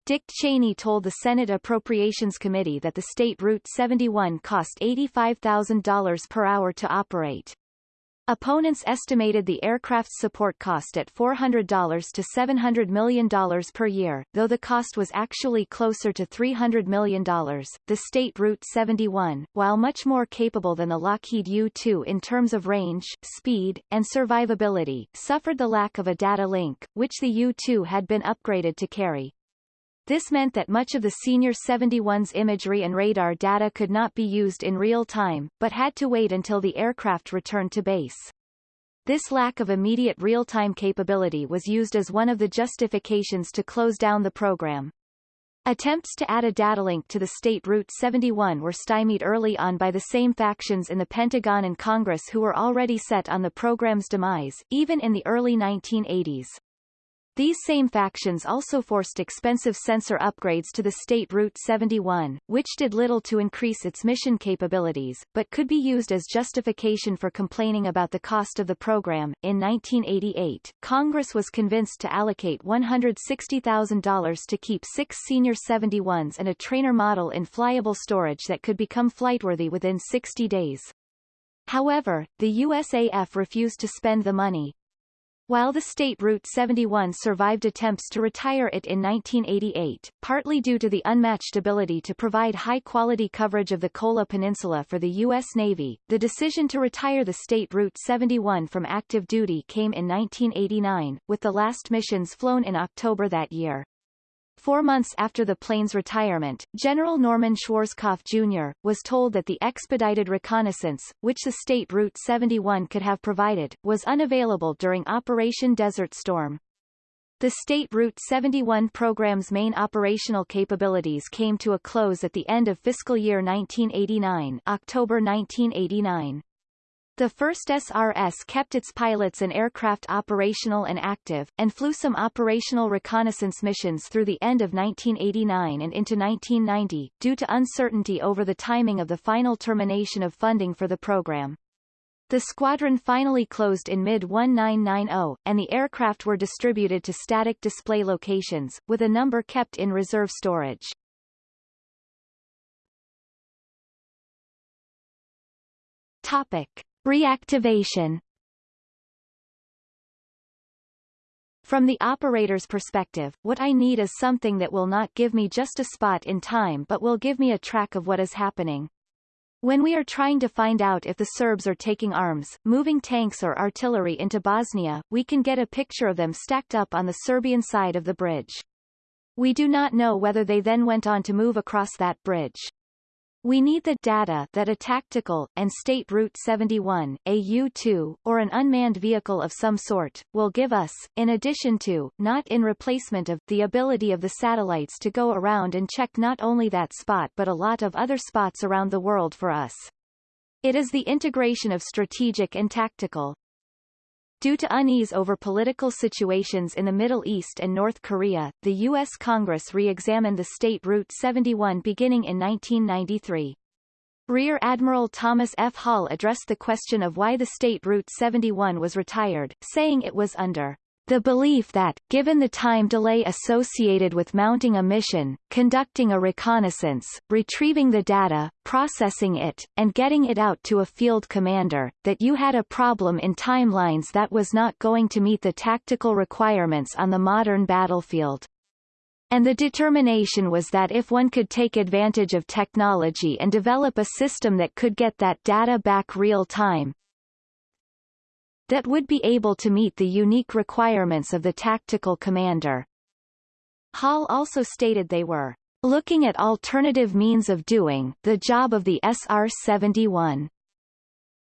Dick Cheney told the Senate Appropriations Committee that the state Route 71 cost $85,000 per hour to operate. Opponents estimated the aircraft's support cost at $400 to $700 million per year, though the cost was actually closer to $300 million. The State Route 71, while much more capable than the Lockheed U-2 in terms of range, speed, and survivability, suffered the lack of a data link, which the U-2 had been upgraded to carry. This meant that much of the Senior 71's imagery and radar data could not be used in real time, but had to wait until the aircraft returned to base. This lack of immediate real-time capability was used as one of the justifications to close down the program. Attempts to add a data link to the state Route 71 were stymied early on by the same factions in the Pentagon and Congress who were already set on the program's demise, even in the early 1980s. These same factions also forced expensive sensor upgrades to the state Route 71, which did little to increase its mission capabilities, but could be used as justification for complaining about the cost of the program. In 1988, Congress was convinced to allocate $160,000 to keep six Senior 71s and a trainer model in flyable storage that could become flightworthy within 60 days. However, the USAF refused to spend the money, while the state Route 71 survived attempts to retire it in 1988, partly due to the unmatched ability to provide high-quality coverage of the Kola Peninsula for the U.S. Navy, the decision to retire the state Route 71 from active duty came in 1989, with the last missions flown in October that year. Four months after the plane's retirement, General Norman Schwarzkopf Jr., was told that the expedited reconnaissance, which the state Route 71 could have provided, was unavailable during Operation Desert Storm. The State Route 71 program's main operational capabilities came to a close at the end of fiscal year 1989 October 1989. The first SRS kept its pilots and aircraft operational and active, and flew some operational reconnaissance missions through the end of 1989 and into 1990, due to uncertainty over the timing of the final termination of funding for the program. The squadron finally closed in mid-1990, and the aircraft were distributed to static display locations, with a number kept in reserve storage. Topic. Reactivation From the operator's perspective, what I need is something that will not give me just a spot in time but will give me a track of what is happening. When we are trying to find out if the Serbs are taking arms, moving tanks or artillery into Bosnia, we can get a picture of them stacked up on the Serbian side of the bridge. We do not know whether they then went on to move across that bridge. We need the data that a tactical, and State Route 71, a U-2, or an unmanned vehicle of some sort, will give us, in addition to, not in replacement of, the ability of the satellites to go around and check not only that spot but a lot of other spots around the world for us. It is the integration of strategic and tactical, Due to unease over political situations in the Middle East and North Korea, the U.S. Congress re-examined the State Route 71 beginning in 1993. Rear Admiral Thomas F. Hall addressed the question of why the State Route 71 was retired, saying it was under the belief that, given the time delay associated with mounting a mission, conducting a reconnaissance, retrieving the data, processing it, and getting it out to a field commander, that you had a problem in timelines that was not going to meet the tactical requirements on the modern battlefield. And the determination was that if one could take advantage of technology and develop a system that could get that data back real time, that would be able to meet the unique requirements of the tactical commander. Hall also stated they were looking at alternative means of doing the job of the SR-71.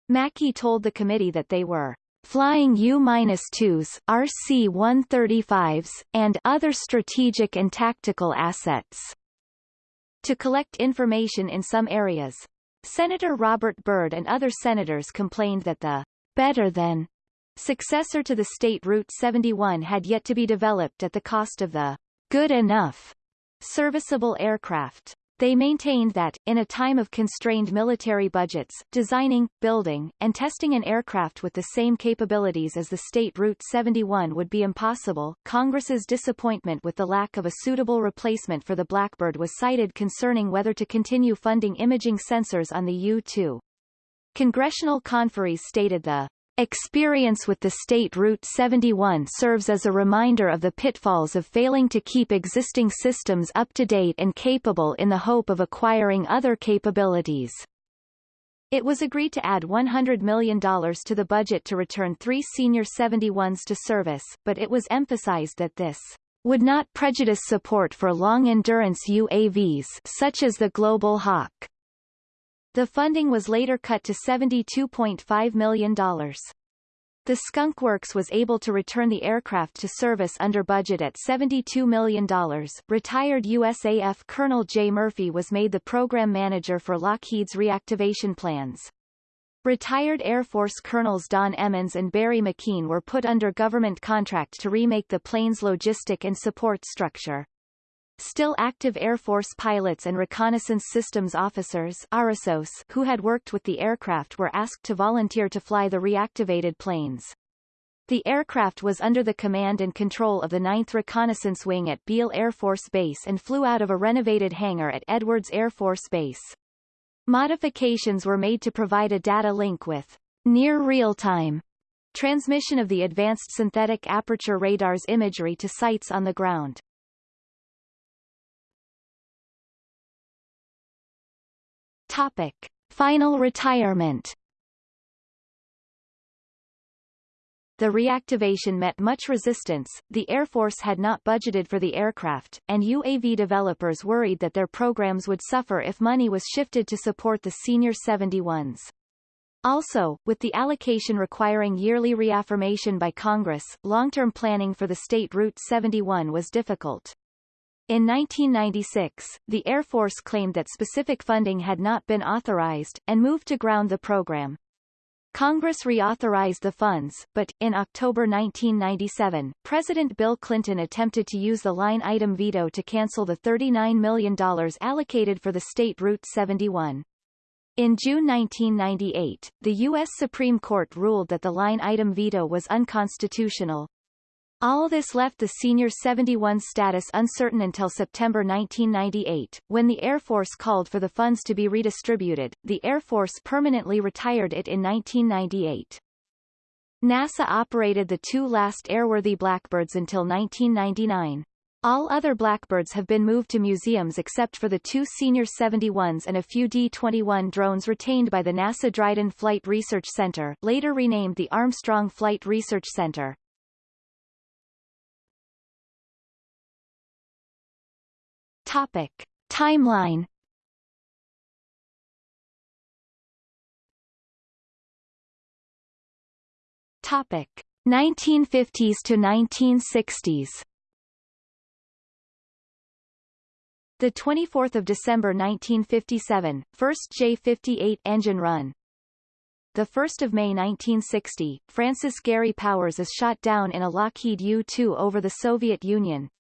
Mackey told the committee that they were flying U-2s, RC-135s, and other strategic and tactical assets. To collect information in some areas. Senator Robert Byrd and other senators complained that the better than successor to the state Route 71 had yet to be developed at the cost of the good enough serviceable aircraft. They maintained that, in a time of constrained military budgets, designing, building, and testing an aircraft with the same capabilities as the state Route 71 would be impossible. Congress's disappointment with the lack of a suitable replacement for the Blackbird was cited concerning whether to continue funding imaging sensors on the U-2. Congressional conferees stated the Experience with the State Route 71 serves as a reminder of the pitfalls of failing to keep existing systems up to date and capable in the hope of acquiring other capabilities. It was agreed to add $100 million to the budget to return three senior 71s to service, but it was emphasized that this would not prejudice support for long-endurance UAVs such as the Global Hawk. The funding was later cut to $72.5 million. The Skunk Works was able to return the aircraft to service under budget at $72 million. Retired USAF Colonel Jay Murphy was made the program manager for Lockheed's reactivation plans. Retired Air Force Colonels Don Emmons and Barry McKean were put under government contract to remake the plane's logistic and support structure. Still active Air Force pilots and reconnaissance systems officers RSOS who had worked with the aircraft were asked to volunteer to fly the reactivated planes. The aircraft was under the command and control of the 9th Reconnaissance Wing at Beale Air Force Base and flew out of a renovated hangar at Edwards Air Force Base. Modifications were made to provide a data link with near real-time transmission of the advanced synthetic aperture radar's imagery to sites on the ground. Topic. Final retirement The reactivation met much resistance, the Air Force had not budgeted for the aircraft, and UAV developers worried that their programs would suffer if money was shifted to support the senior 71s. Also, with the allocation requiring yearly reaffirmation by Congress, long-term planning for the state Route 71 was difficult. In 1996, the Air Force claimed that specific funding had not been authorized, and moved to ground the program. Congress reauthorized the funds, but, in October 1997, President Bill Clinton attempted to use the line-item veto to cancel the $39 million allocated for the state Route 71. In June 1998, the U.S. Supreme Court ruled that the line-item veto was unconstitutional, all this left the Senior 71 status uncertain until September 1998, when the Air Force called for the funds to be redistributed. The Air Force permanently retired it in 1998. NASA operated the two last airworthy Blackbirds until 1999. All other Blackbirds have been moved to museums except for the two Senior 71s and a few D-21 drones retained by the NASA Dryden Flight Research Center, later renamed the Armstrong Flight Research Center. Topic. Timeline Topic. 1950s to 1960s The 24th of December 1957, first J-58 engine run. The 1st of May 1960, Francis Gary Powers is shot down in a Lockheed U-2 over the Soviet Union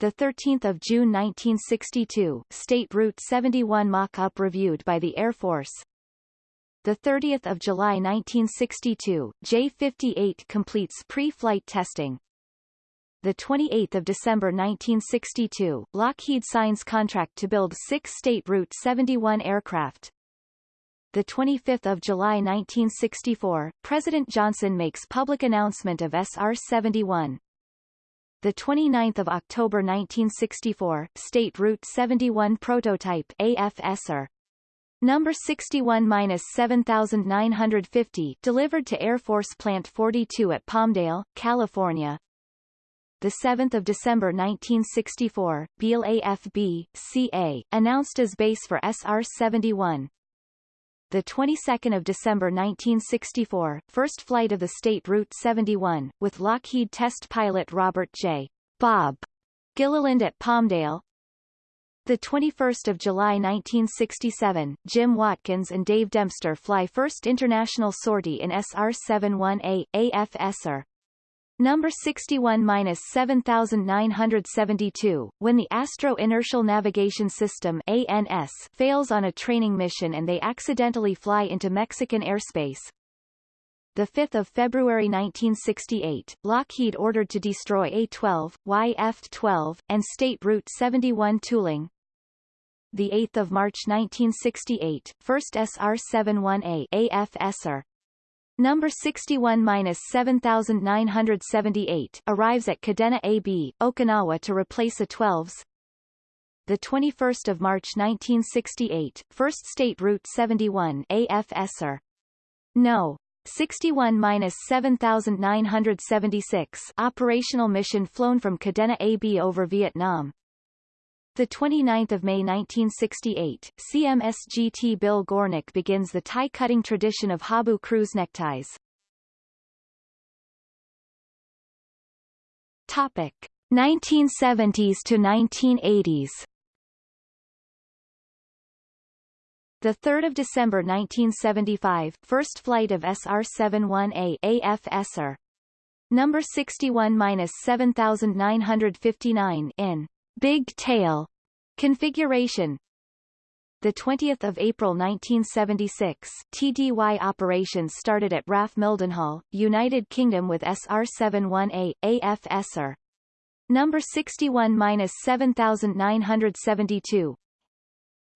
the 13th of June 1962, State Route 71 mock-up reviewed by the Air Force. The 30th of July 1962, J-58 completes pre-flight testing. The 28th of December 1962, Lockheed signs contract to build six State Route 71 aircraft. The 25th of July 1964, President Johnson makes public announcement of SR-71 the 29th of October 1964, State Route 71 prototype AFSR number 61-7950 delivered to Air Force Plant 42 at Palmdale, California. The 7th of December 1964, Beale AFB CA announced as base for SR-71. The 22nd of December 1964, first flight of the state Route 71, with Lockheed test pilot Robert J. Bob Gilliland at Palmdale. The 21st of July 1967, Jim Watkins and Dave Dempster fly first international sortie in SR-71A, AF Number 61-7972, when the Astro Inertial Navigation System ANS fails on a training mission and they accidentally fly into Mexican airspace. 5 February 1968, Lockheed ordered to destroy A-12, YF-12, and State Route 71 tooling. 8 March 1968, first SR-71A AF Number 61-7978 arrives at Kadena AB, Okinawa to replace A-12s. The 21st of March 1968, First State Route 71 AFSR. No. 61-7976 operational mission flown from Kadena AB over Vietnam. The 29th of May 1968, CMSGT Bill Gornick begins the tie-cutting tradition of Habu cruise neckties. Topic: 1970s to 1980s. The 3rd of December 1975, first flight of SR-71A AFSR. Number 61-7959 in Big Tail configuration. The 20th of April 1976, TDY operations started at RAF Mildenhall, United Kingdom with SR-71A, AFSR. Number 61-7972,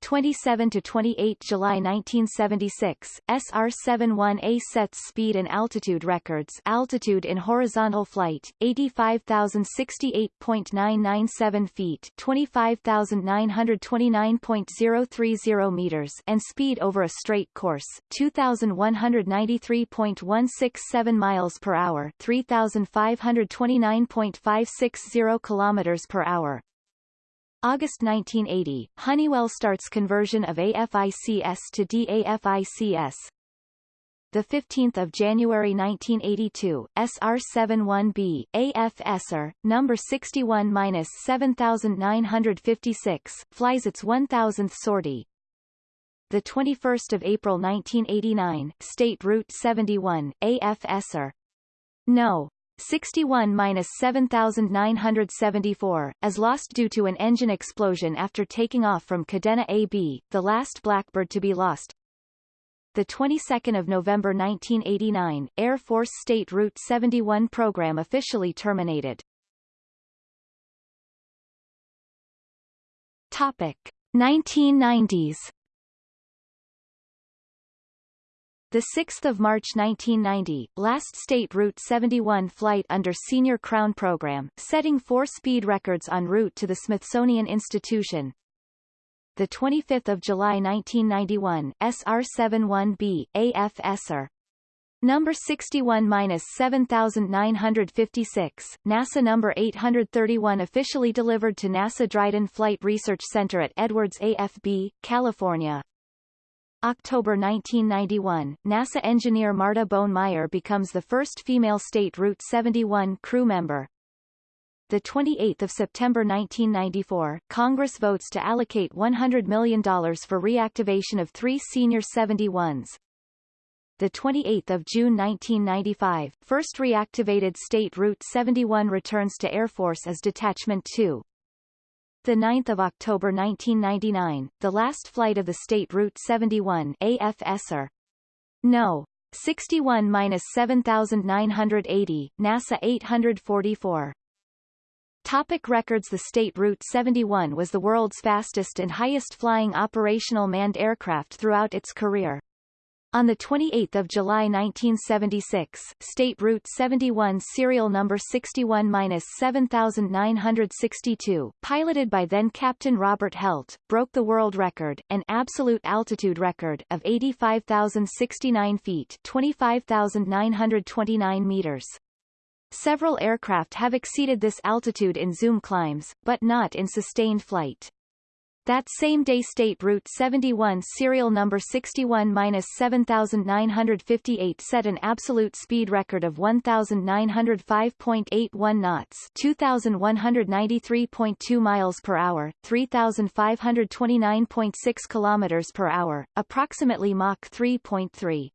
27 to 28 July 1976, SR-71A sets speed and altitude records altitude in horizontal flight, 85,068.997 feet 25,929.030 meters and speed over a straight course, 2,193.167 miles per hour 3,529.560 kilometers per hour. August 1980, Honeywell starts conversion of AFICS to DAFICS. The 15th of January 1982, SR-71B, AFSR, number 61-7956, flies its 1000th sortie. The 21st of April 1989, State Route 71, AFSR. No. 61-7974, as lost due to an engine explosion after taking off from Kadena AB, the last Blackbird to be lost. The 22nd of November 1989, Air Force State Route 71 program officially terminated. Topic: 1990s. The 6th of March 1990, last State Route 71 flight under Senior Crown Program, setting four speed records en route to the Smithsonian Institution. The 25th of July 1991, SR-71B, AFSR. Number 61-7956, NASA number 831 officially delivered to NASA Dryden Flight Research Center at Edwards AFB, California. October 1991, NASA engineer Marta Bohn-Meyer becomes the first female State Route 71 crew member. The 28th of September 1994, Congress votes to allocate $100 million for reactivation of three senior 71s. The 28th of June 1995, first reactivated State Route 71 returns to Air Force as Detachment 2. The 9th of October 1999, the last flight of the state Route 71 AFSR. No. 61-7980, NASA 844. Topic records The State Route 71 was the world's fastest and highest flying operational manned aircraft throughout its career. On 28 July 1976, State Route 71 serial number 61-7962, piloted by then-Captain Robert Helt, broke the world record, an absolute altitude record, of 85,069 feet 25,929 meters. Several aircraft have exceeded this altitude in zoom climbs, but not in sustained flight. That same day State Route 71 serial number 61-7958 set an absolute speed record of 1905.81 knots, 2193.2 miles per hour, 3529.6 kilometers per hour, approximately Mach 3.3.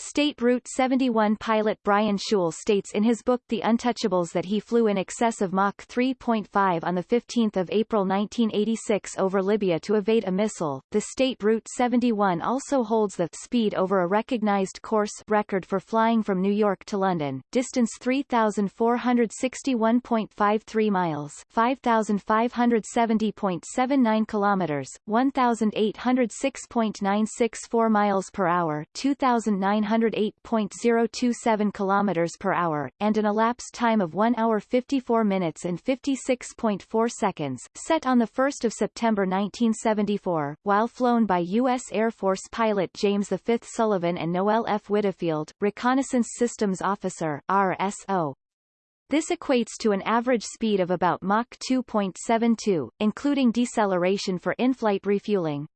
State Route 71 pilot Brian Shul states in his book The Untouchables that he flew in excess of Mach 3.5 on 15 April 1986 over Libya to evade a missile. The State Route 71 also holds the speed over a recognized course record for flying from New York to London, distance 3,461.53 miles 5,570.79 kilometers, 1,806.964 miles per hour 2,900 108.027 km per hour, and an elapsed time of 1 hour 54 minutes and 56.4 seconds, set on 1 September 1974, while flown by U.S. Air Force pilot James V. Sullivan and Noel F. Widdifield, Reconnaissance Systems Officer RSO. This equates to an average speed of about Mach 2.72, including deceleration for in-flight refueling.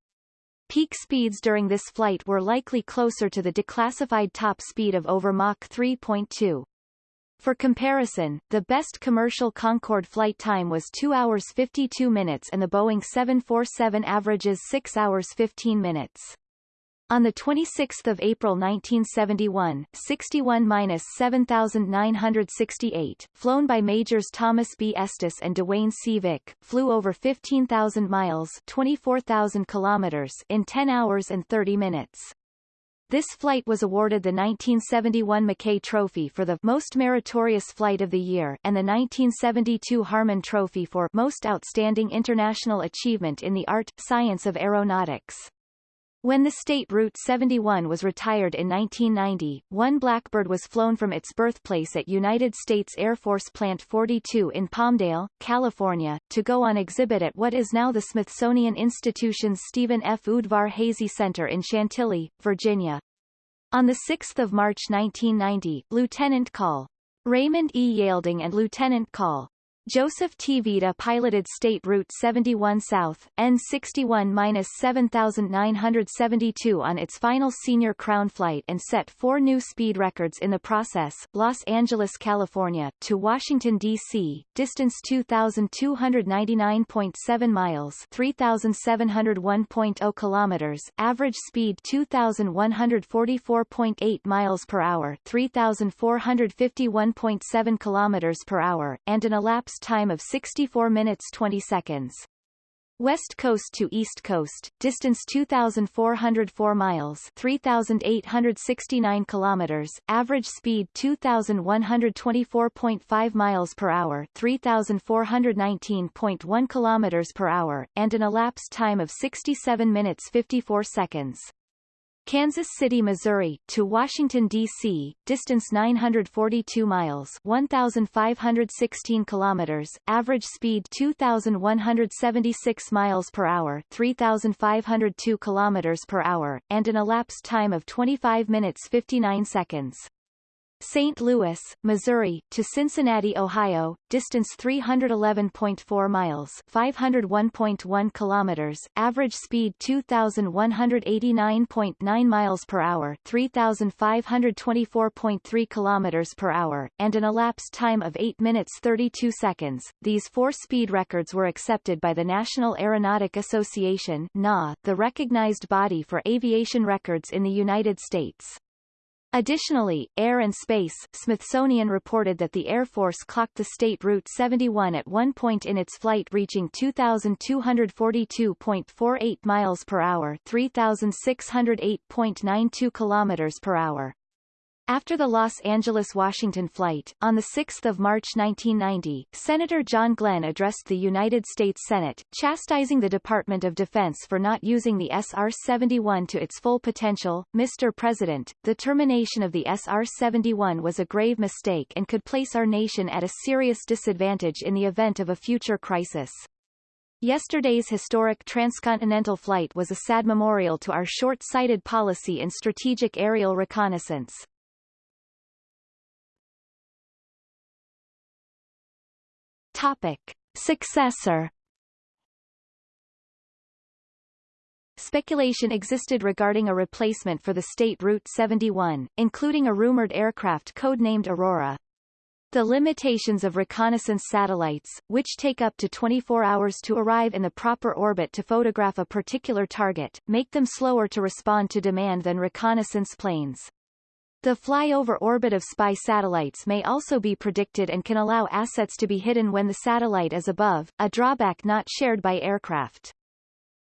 Peak speeds during this flight were likely closer to the declassified top speed of over Mach 3.2. For comparison, the best commercial Concorde flight time was 2 hours 52 minutes and the Boeing 747 averages 6 hours 15 minutes. On 26 April 1971, 61-7968, flown by Majors Thomas B. Estes and Duane C. Vick, flew over 15,000 miles 24,000 kilometers in 10 hours and 30 minutes. This flight was awarded the 1971 Mackay Trophy for the Most Meritorious Flight of the Year and the 1972 Harmon Trophy for Most Outstanding International Achievement in the Art, Science of Aeronautics. When the State Route 71 was retired in 1990, one Blackbird was flown from its birthplace at United States Air Force Plant 42 in Palmdale, California, to go on exhibit at what is now the Smithsonian Institution's Stephen F. Udvar Hazy Center in Chantilly, Virginia. On 6 March 1990, Lieutenant Col. Raymond E. Yeilding and Lieutenant Col. Joseph T. Vida piloted State Route 71 South, N61-7972 on its final senior crown flight and set four new speed records in the process, Los Angeles, California, to Washington, D.C., distance 2,299.7 miles 3,701.0 kilometers, average speed 2,144.8 miles per hour 3,451.7 kilometers per hour, and an elapsed time of 64 minutes 20 seconds. West Coast to East Coast, distance 2,404 miles 3,869 kilometers, average speed 2,124.5 miles per hour 3,419.1 kilometers per hour, and an elapsed time of 67 minutes 54 seconds. Kansas City, Missouri, to Washington, D.C., distance 942 miles 1,516 kilometers, average speed 2,176 miles per hour 3,502 kilometers per hour, and an elapsed time of 25 minutes 59 seconds. St. Louis, Missouri, to Cincinnati, Ohio, distance 311.4 miles 501.1 kilometers, average speed 2,189.9 miles per hour 3,524.3 kilometers per hour, and an elapsed time of 8 minutes 32 seconds. These four speed records were accepted by the National Aeronautic Association NA, the recognized body for aviation records in the United States. Additionally, Air and Space Smithsonian reported that the Air Force clocked the State Route 71 at one point in its flight reaching 2,242.48 miles per hour 3,608.92 kilometers per hour. After the Los Angeles-Washington flight, on 6 March 1990, Senator John Glenn addressed the United States Senate, chastising the Department of Defense for not using the SR-71 to its full potential. Mr. President, the termination of the SR-71 was a grave mistake and could place our nation at a serious disadvantage in the event of a future crisis. Yesterday's historic transcontinental flight was a sad memorial to our short-sighted policy in strategic aerial reconnaissance. Topic. Successor speculation existed regarding a replacement for the state Route 71, including a rumored aircraft codenamed Aurora. The limitations of reconnaissance satellites, which take up to 24 hours to arrive in the proper orbit to photograph a particular target, make them slower to respond to demand than reconnaissance planes. The flyover orbit of spy satellites may also be predicted and can allow assets to be hidden when the satellite is above, a drawback not shared by aircraft.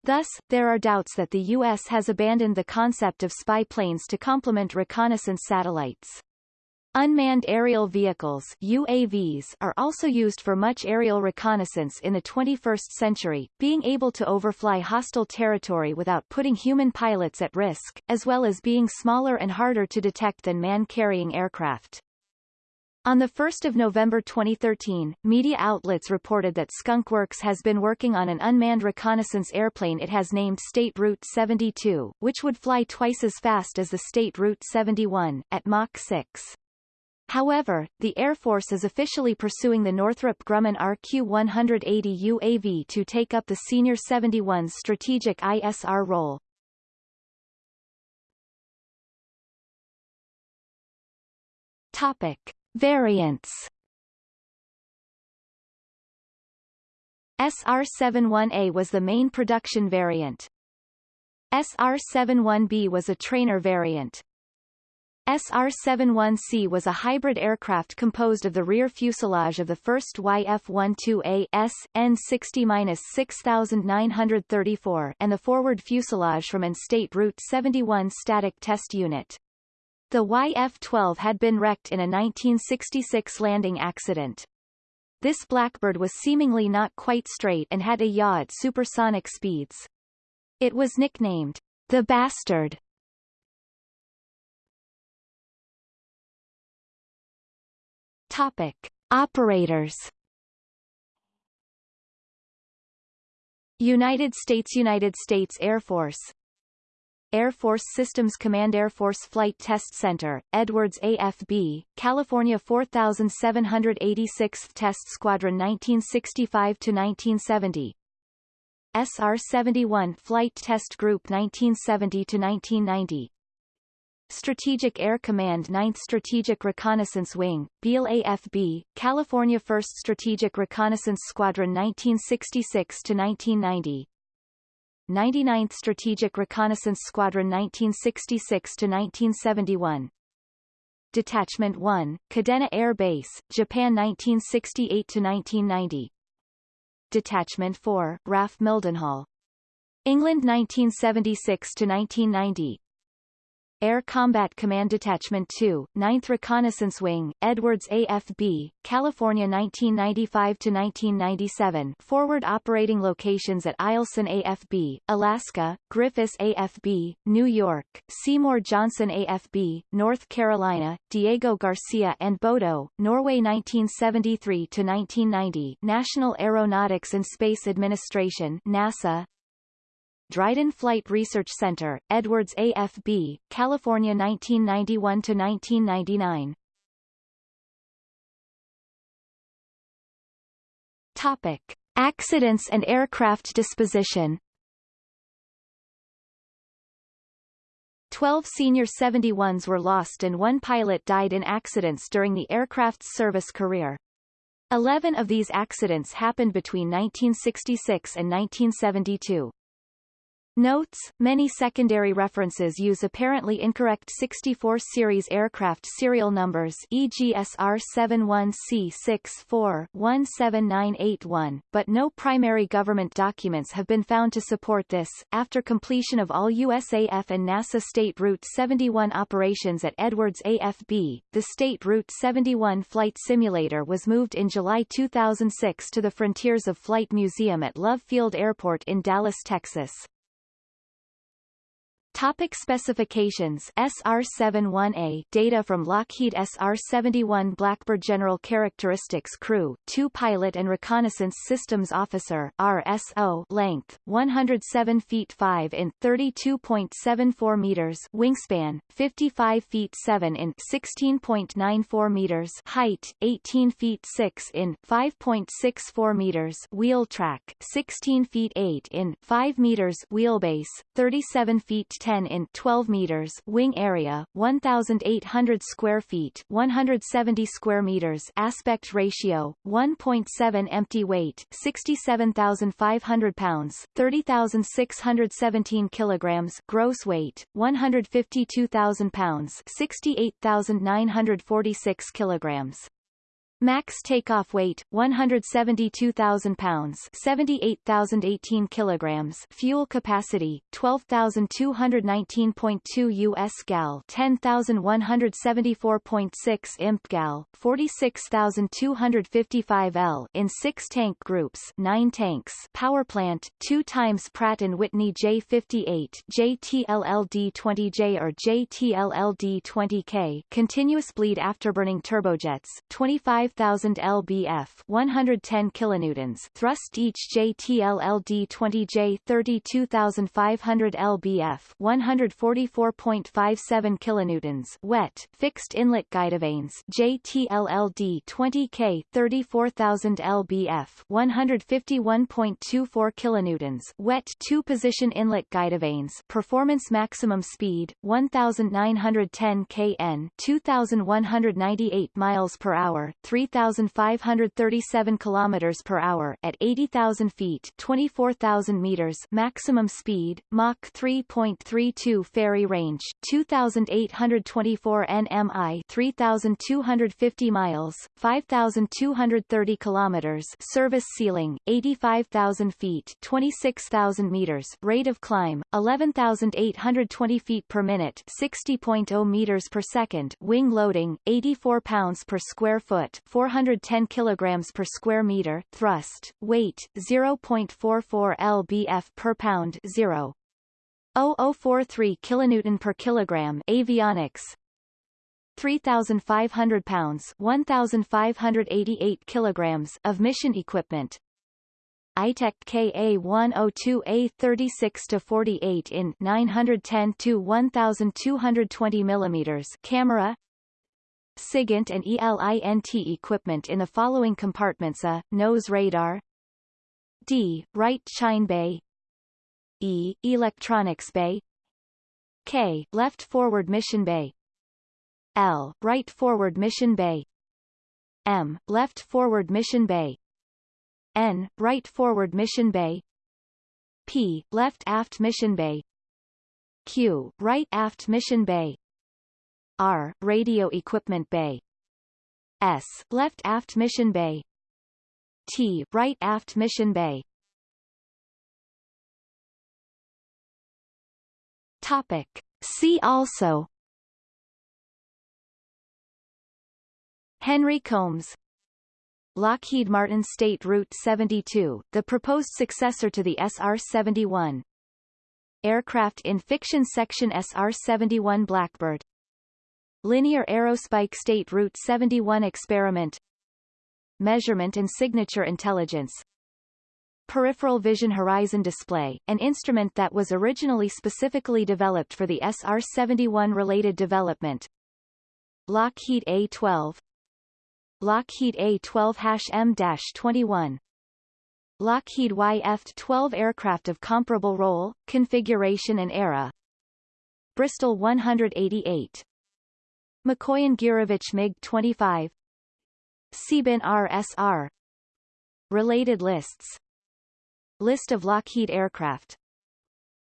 Thus, there are doubts that the U.S. has abandoned the concept of spy planes to complement reconnaissance satellites. Unmanned aerial vehicles UAVs are also used for much aerial reconnaissance in the 21st century, being able to overfly hostile territory without putting human pilots at risk, as well as being smaller and harder to detect than man-carrying aircraft. On 1 November 2013, media outlets reported that Skunk Works has been working on an unmanned reconnaissance airplane it has named State Route 72, which would fly twice as fast as the State Route 71, at Mach 6. However, the Air Force is officially pursuing the Northrop Grumman RQ-180 UAV to take up the SR-71's strategic ISR role. Topic. Variants SR-71A was the main production variant. SR-71B was a trainer variant. SR-71C was a hybrid aircraft composed of the rear fuselage of the first YF-12A S N60-6934 and the forward fuselage from an SR-71 static test unit. The YF-12 had been wrecked in a 1966 landing accident. This Blackbird was seemingly not quite straight and had a yaw at supersonic speeds. It was nicknamed the Bastard Topic: Operators. United States United States Air Force. Air Force Systems Command Air Force Flight Test Center, Edwards AFB, California 4786th Test Squadron 1965-1970 SR-71 Flight Test Group 1970-1990 Strategic Air Command 9th Strategic Reconnaissance Wing, Beale AFB, California 1st Strategic Reconnaissance Squadron 1966-1990 99th Strategic Reconnaissance Squadron 1966 to 1971. Detachment 1, Kadena Air Base, Japan 1968 to 1990. Detachment 4, RAF Mildenhall England 1976-1990 Air Combat Command Detachment 2, 9th Reconnaissance Wing, Edwards AFB, California 1995-1997 Forward operating locations at Eielson AFB, Alaska, Griffiss AFB, New York, Seymour Johnson AFB, North Carolina, Diego Garcia and Bodo, Norway 1973-1990 National Aeronautics and Space Administration NASA, Dryden Flight Research Center, Edwards AFB, California 1991-1999. Topic. Accidents and aircraft disposition Twelve SR-71s were lost and one pilot died in accidents during the aircraft's service career. Eleven of these accidents happened between 1966 and 1972. Notes, many secondary references use apparently incorrect 64 series aircraft serial numbers e.g. SR-71C64-17981, but no primary government documents have been found to support this. After completion of all USAF and NASA SR-71 operations at Edwards AFB, the SR-71 flight simulator was moved in July 2006 to the Frontiers of Flight Museum at Love Field Airport in Dallas, Texas. Topic specifications SR-71A Data from Lockheed SR-71 Blackbird General Characteristics Crew 2 Pilot and Reconnaissance Systems Officer RSO Length 107 feet 5 in 32.74 meters Wingspan 55 feet 7 in 16.94 meters Height 18 feet 6 in 5.64 meters Wheel track 16 feet 8 in 5 meters Wheelbase 37 feet 10 in 12 meters wing area 1800 square feet 170 square meters aspect ratio 1.7 empty weight 67500 pounds 30617 kilograms gross weight 152000 pounds 68946 kilograms Max takeoff weight 172,000 pounds, 78,018 kilograms. Fuel capacity 12,219.2 US gal, 10,174.6 imp gal, 46,255 L in 6 tank groups, 9 tanks. Power plant 2 times Pratt and Whitney J58, JT11D20J or JT11D20K. Continuous bleed afterburning turbojets 25 5000 lbf 110 kilonewtons thrust each JT11D-20J 32500 lbf 144.57 kilonewtons wet fixed inlet guidevanes JT11D-20K 34000 lbf 151.24 kilonewtons wet two position inlet guidevanes performance maximum speed 1910 kn 2198 miles per hour 3 3,537 kilometers per hour at 80,000 feet, 24,000 meters maximum speed, Mach 3.32 ferry range, 2,824 nmi, 3,250 miles, 5,230 kilometers service ceiling, 85,000 feet, 26,000 meters rate of climb, 11,820 feet per minute, 60.0 meters per second wing loading, 84 pounds per square foot, 410 kilograms per square meter, thrust, weight 0.44 lbf per pound 0. 0043 kilonewton per kilogram avionics 3,500 pounds 1,588 kilograms of mission equipment Itek KA102A36 to 48 in 910 to 1,220 mm camera SIGINT and ELINT equipment in the following compartments A. Nose radar D. Right chine bay E. Electronics bay K. Left forward mission bay L. Right forward mission bay M. Left forward mission bay N. Right forward mission bay P. Left aft mission bay Q. Right aft mission bay R. Radio Equipment Bay S. Left Aft Mission Bay T. Right Aft Mission Bay Topic. See also Henry Combs Lockheed Martin SR-72, the proposed successor to the SR-71 Aircraft in Fiction Section SR-71 Blackbird Linear Aerospike SR-71 Experiment. Measurement and Signature Intelligence. Peripheral Vision Horizon Display, an instrument that was originally specifically developed for the SR-71 related development. Lockheed A-12 Lockheed A-12-M-21 Lockheed YF-12 aircraft of comparable role, configuration and era. Bristol 188 Mikoyan Gurevich MiG-25 Tsybin RSR Related lists. List of Lockheed aircraft.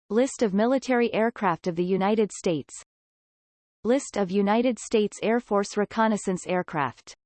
List of military aircraft of the United States. List of United States Air Force reconnaissance aircraft